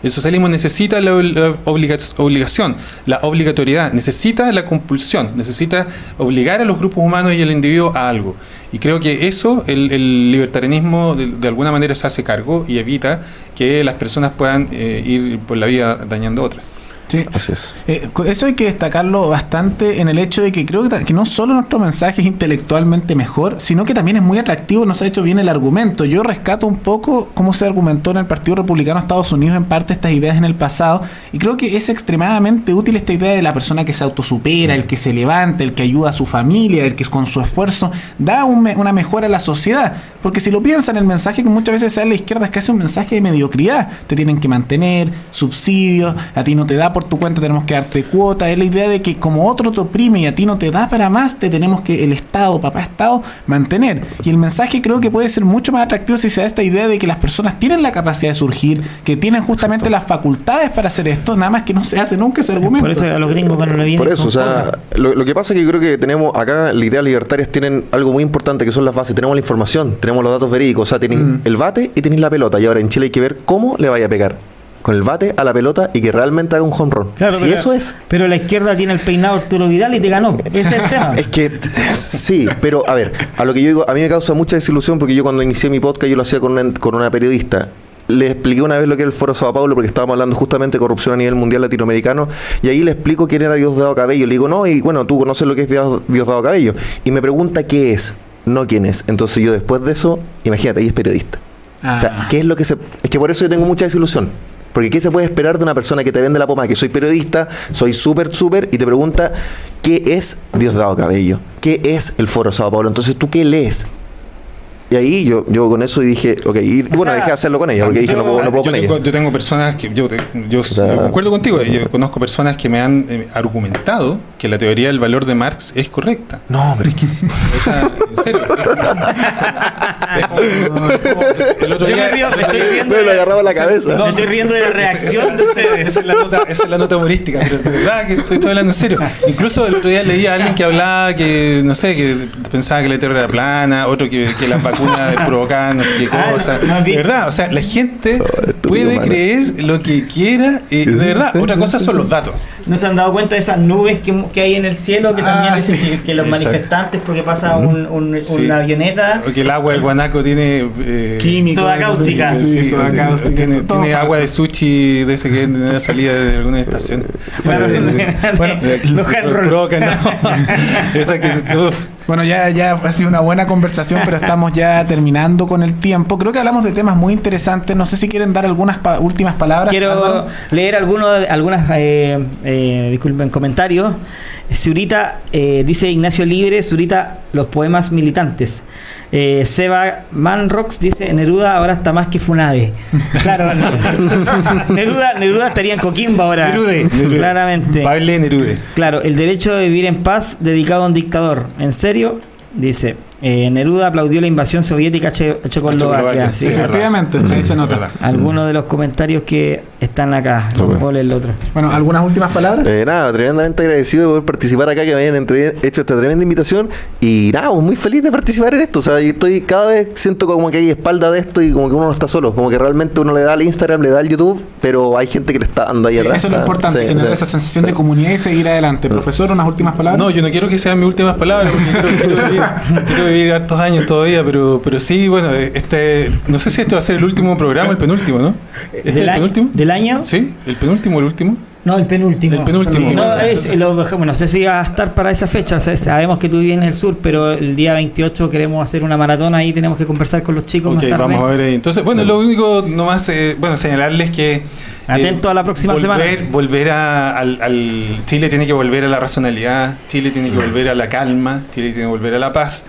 El socialismo necesita la, la obliga- obligación, la obligatoriedad, necesita la compulsión, necesita obligar a los grupos humanos y al individuo a algo. Y creo que eso, el, libertarianismo de, de alguna manera se hace cargo y evita que las personas puedan eh, ir por la vida dañando a otras. Sí. Así es. Eh, eso hay que destacarlo bastante en el hecho de que creo que, que no solo nuestro mensaje es intelectualmente mejor, sino que también es muy atractivo, nos ha hecho bien el argumento. Yo rescato un poco cómo se argumentó en el Partido Republicano de Estados Unidos en parte estas ideas en el pasado, y creo que es extremadamente útil esta idea de la persona que se autosupera, el que se levanta, el que ayuda a su familia, el que con su esfuerzo da un una mejora a la sociedad. Porque si lo piensan, el mensaje que muchas veces da a la izquierda es casi un mensaje de mediocridad. Te tienen que mantener, subsidios, a ti no te da por tu cuenta, tenemos que darte cuota. Es la idea de que como otro te oprime y a ti no te da para más, te tenemos que el Estado, papá Estado, mantener. Y el mensaje creo que puede ser mucho más atractivo si se da esta idea de que las personas tienen la capacidad de surgir, que tienen justamente las facultades para hacer esto, nada más que no se hace nunca ese argumento. Por eso a los gringos cuando le vienen Por eso, o sea, lo, lo que pasa es que yo creo que tenemos acá, las ideas libertarias tienen algo muy importante que son las bases. Tenemos la información, tenemos los datos verídicos, o sea, tenéis Mm. el bate y tenéis la pelota. Y ahora en Chile hay que ver cómo le vaya a pegar. Con el bate a la pelota y que realmente haga un home run. Claro, si pero- eso es. Pero la izquierda tiene el peinado Arturo Vidal y te ganó. Ese es el tema. Es que sí, pero a ver, a lo que yo digo, a mí me causa mucha desilusión porque yo cuando inicié mi podcast yo lo hacía con una, con una periodista. Le expliqué una vez lo que era el Foro Sao Paulo porque estábamos hablando justamente de corrupción a nivel mundial latinoamericano y ahí le explico quién era Diosdado Cabello. Le digo, no, y bueno, tú conoces lo que es Dios- Diosdado Cabello. Y me pregunta qué es, no quién es. Entonces yo después de eso, imagínate, ahí es periodista. O sea, Ah. ¿qué es lo que se.? Es que por eso yo tengo mucha desilusión. Porque ¿qué se puede esperar de una persona que te vende la pomada? Que soy periodista, soy súper, súper, y te pregunta ¿qué es Diosdado Cabello? ¿Qué es el Foro Sao Paulo? Entonces, ¿tú qué lees? Y ahí yo, yo con eso dije, ok, y bueno, sea, dejé de hacerlo con ella, porque dije, no puedo, no puedo yo, con tengo, ella. yo tengo personas que yo, te- yo, sea- yo concuerdo contigo yo conozco personas que me han eh, argumentado que la teoría del valor de Marx es correcta No, pero es que- o sea, en serio el otro Yo me día- río, me estoy riendo. me lo agarraba la cabeza. Me estoy riendo de la reacción de ustedes. Esa es, la nota, esa es la nota humorística, pero de verdad que estoy, estoy hablando en serio. Incluso el otro día leí a alguien que hablaba que, no sé, que pensaba que la Tierra era plana, otro que, que las vacunas provocaban no sé qué Ah, cosa. de verdad, o sea, la gente puede creer lo que quiera, y de verdad. Otra cosa son los datos. ¿No se han dado cuenta de esas nubes que, que hay en el cielo? Que también Ah, dicen sí. que, que los Exacto. manifestantes, porque pasa un, un- Sí. una avioneta. O que el agua del guanaco tiene. eh, Químico. Soda cáustica. Sí, Sí, soda tiene- cáustica. tiene, tiene agua de sushi de ese que en la salida de alguna estación. Bueno, Sí, sí, sí. bueno. Provocan, no. Esa que. Bueno, ya, ya ha sido una buena conversación, pero estamos ya terminando con el tiempo. Creo que hablamos de temas muy interesantes. No sé si quieren dar algunas pa- últimas palabras. Quiero leer algunos, algunas, eh, eh, disculpen, comentarios. Zurita, eh, dice Ignacio Libre, Zurita, los poemas militantes. Eh, Seba Manrox dice, Neruda ahora está más que Funade. Claro, no. Neruda, Neruda estaría en Coquimbo ahora. Nerude, Nerude. Claramente. Pablo Nerude. Claro, el derecho de vivir en paz dedicado a un dictador. ¿En serio? Dice, eh, Neruda aplaudió la invasión soviética a Che- a Checoslovaquia. Sí, sí, Efectivamente, ahí se Sí, nota. verdad. Algunos de los comentarios que están acá. Súper. Voy a leer el otro. Bueno, ¿algunas últimas palabras? Eh, nada, tremendamente agradecido de poder participar acá, que me hayan entre- hecho esta tremenda invitación. Y nada, pues, muy feliz de participar en esto. O sea, yo estoy cada vez siento como que hay espalda de esto y como que uno no está solo. Como que realmente uno le da al Instagram, le da al YouTube, pero hay gente que le está dando ahí Sí, atrás. eso es lo Está- importante, sí, generar sí, esa sensación sí. de comunidad y seguir adelante. Profesor, unas últimas palabras. No, yo no quiero que sean mis últimas palabras, porque quiero, quiero vivir, quiero vivir hartos años todavía, pero, pero sí, bueno, este, no sé si este va a ser el último programa, el penúltimo, ¿no? ¿Este es el ¿Del, penúltimo? ¿Del año? ¿Sí? ¿El penúltimo el último? No, el penúltimo. El penúltimo. No, es- lo- bueno, no sé si va a estar para esa fecha. o sea, sabemos que tú vives en el sur, pero el día 28 queremos hacer una maratón ahí. Tenemos que conversar con los chicos Ok, más tarde. vamos a ver ahí. Entonces, bueno, lo único nomás, eh, bueno, señalarles que... eh, Atento a la próxima volver, semana. Volver a- al, al- Chile tiene que volver a la racionalidad, Chile tiene que volver a la calma, Chile tiene que volver a la paz.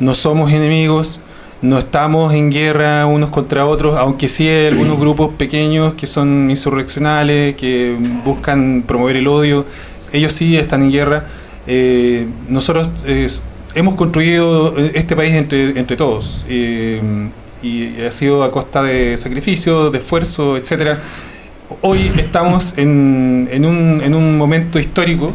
No somos enemigos, no estamos en guerra unos contra otros, aunque sí hay algunos grupos pequeños que son insurreccionales, que buscan promover el odio. Ellos sí están en guerra. Eh, nosotros eh, hemos construido este país entre, entre todos. eh, y ha sido a costa de sacrificio, de esfuerzo, etcétera. Hoy estamos en, en, un, en un momento histórico,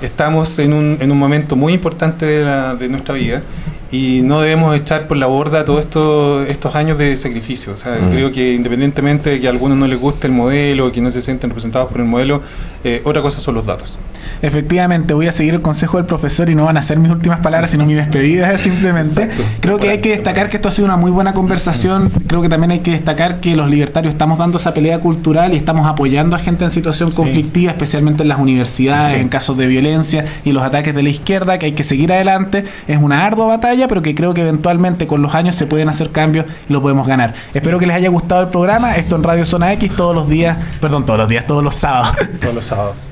estamos en un, en un momento muy importante de, la- de nuestra vida y no debemos echar por la borda todos estos, estos años de sacrificio. O sea, Mm. creo que independientemente de que a algunos no les guste el modelo, que no se sienten representados por el modelo, eh, otra cosa son los datos. Efectivamente, voy a seguir el consejo del profesor y no van a ser mis últimas palabras, sino mi despedida simplemente. Exacto. Creo que hay que destacar que esto ha sido una muy buena conversación. Creo que también hay que destacar que los libertarios estamos dando esa pelea cultural y estamos apoyando a gente en situación conflictiva, especialmente en las universidades, Sí. en casos de violencia y los ataques de la izquierda, que hay que seguir adelante. Es una ardua batalla, pero que creo que eventualmente con los años se pueden hacer cambios y lo podemos ganar. Espero que les haya gustado el programa. Esto en Radio Zona X todos los días, perdón, todos los días, todos los sábados. Todos los sábados.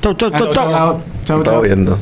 Chau, chau, chau, chau. Estaba chao. viendo.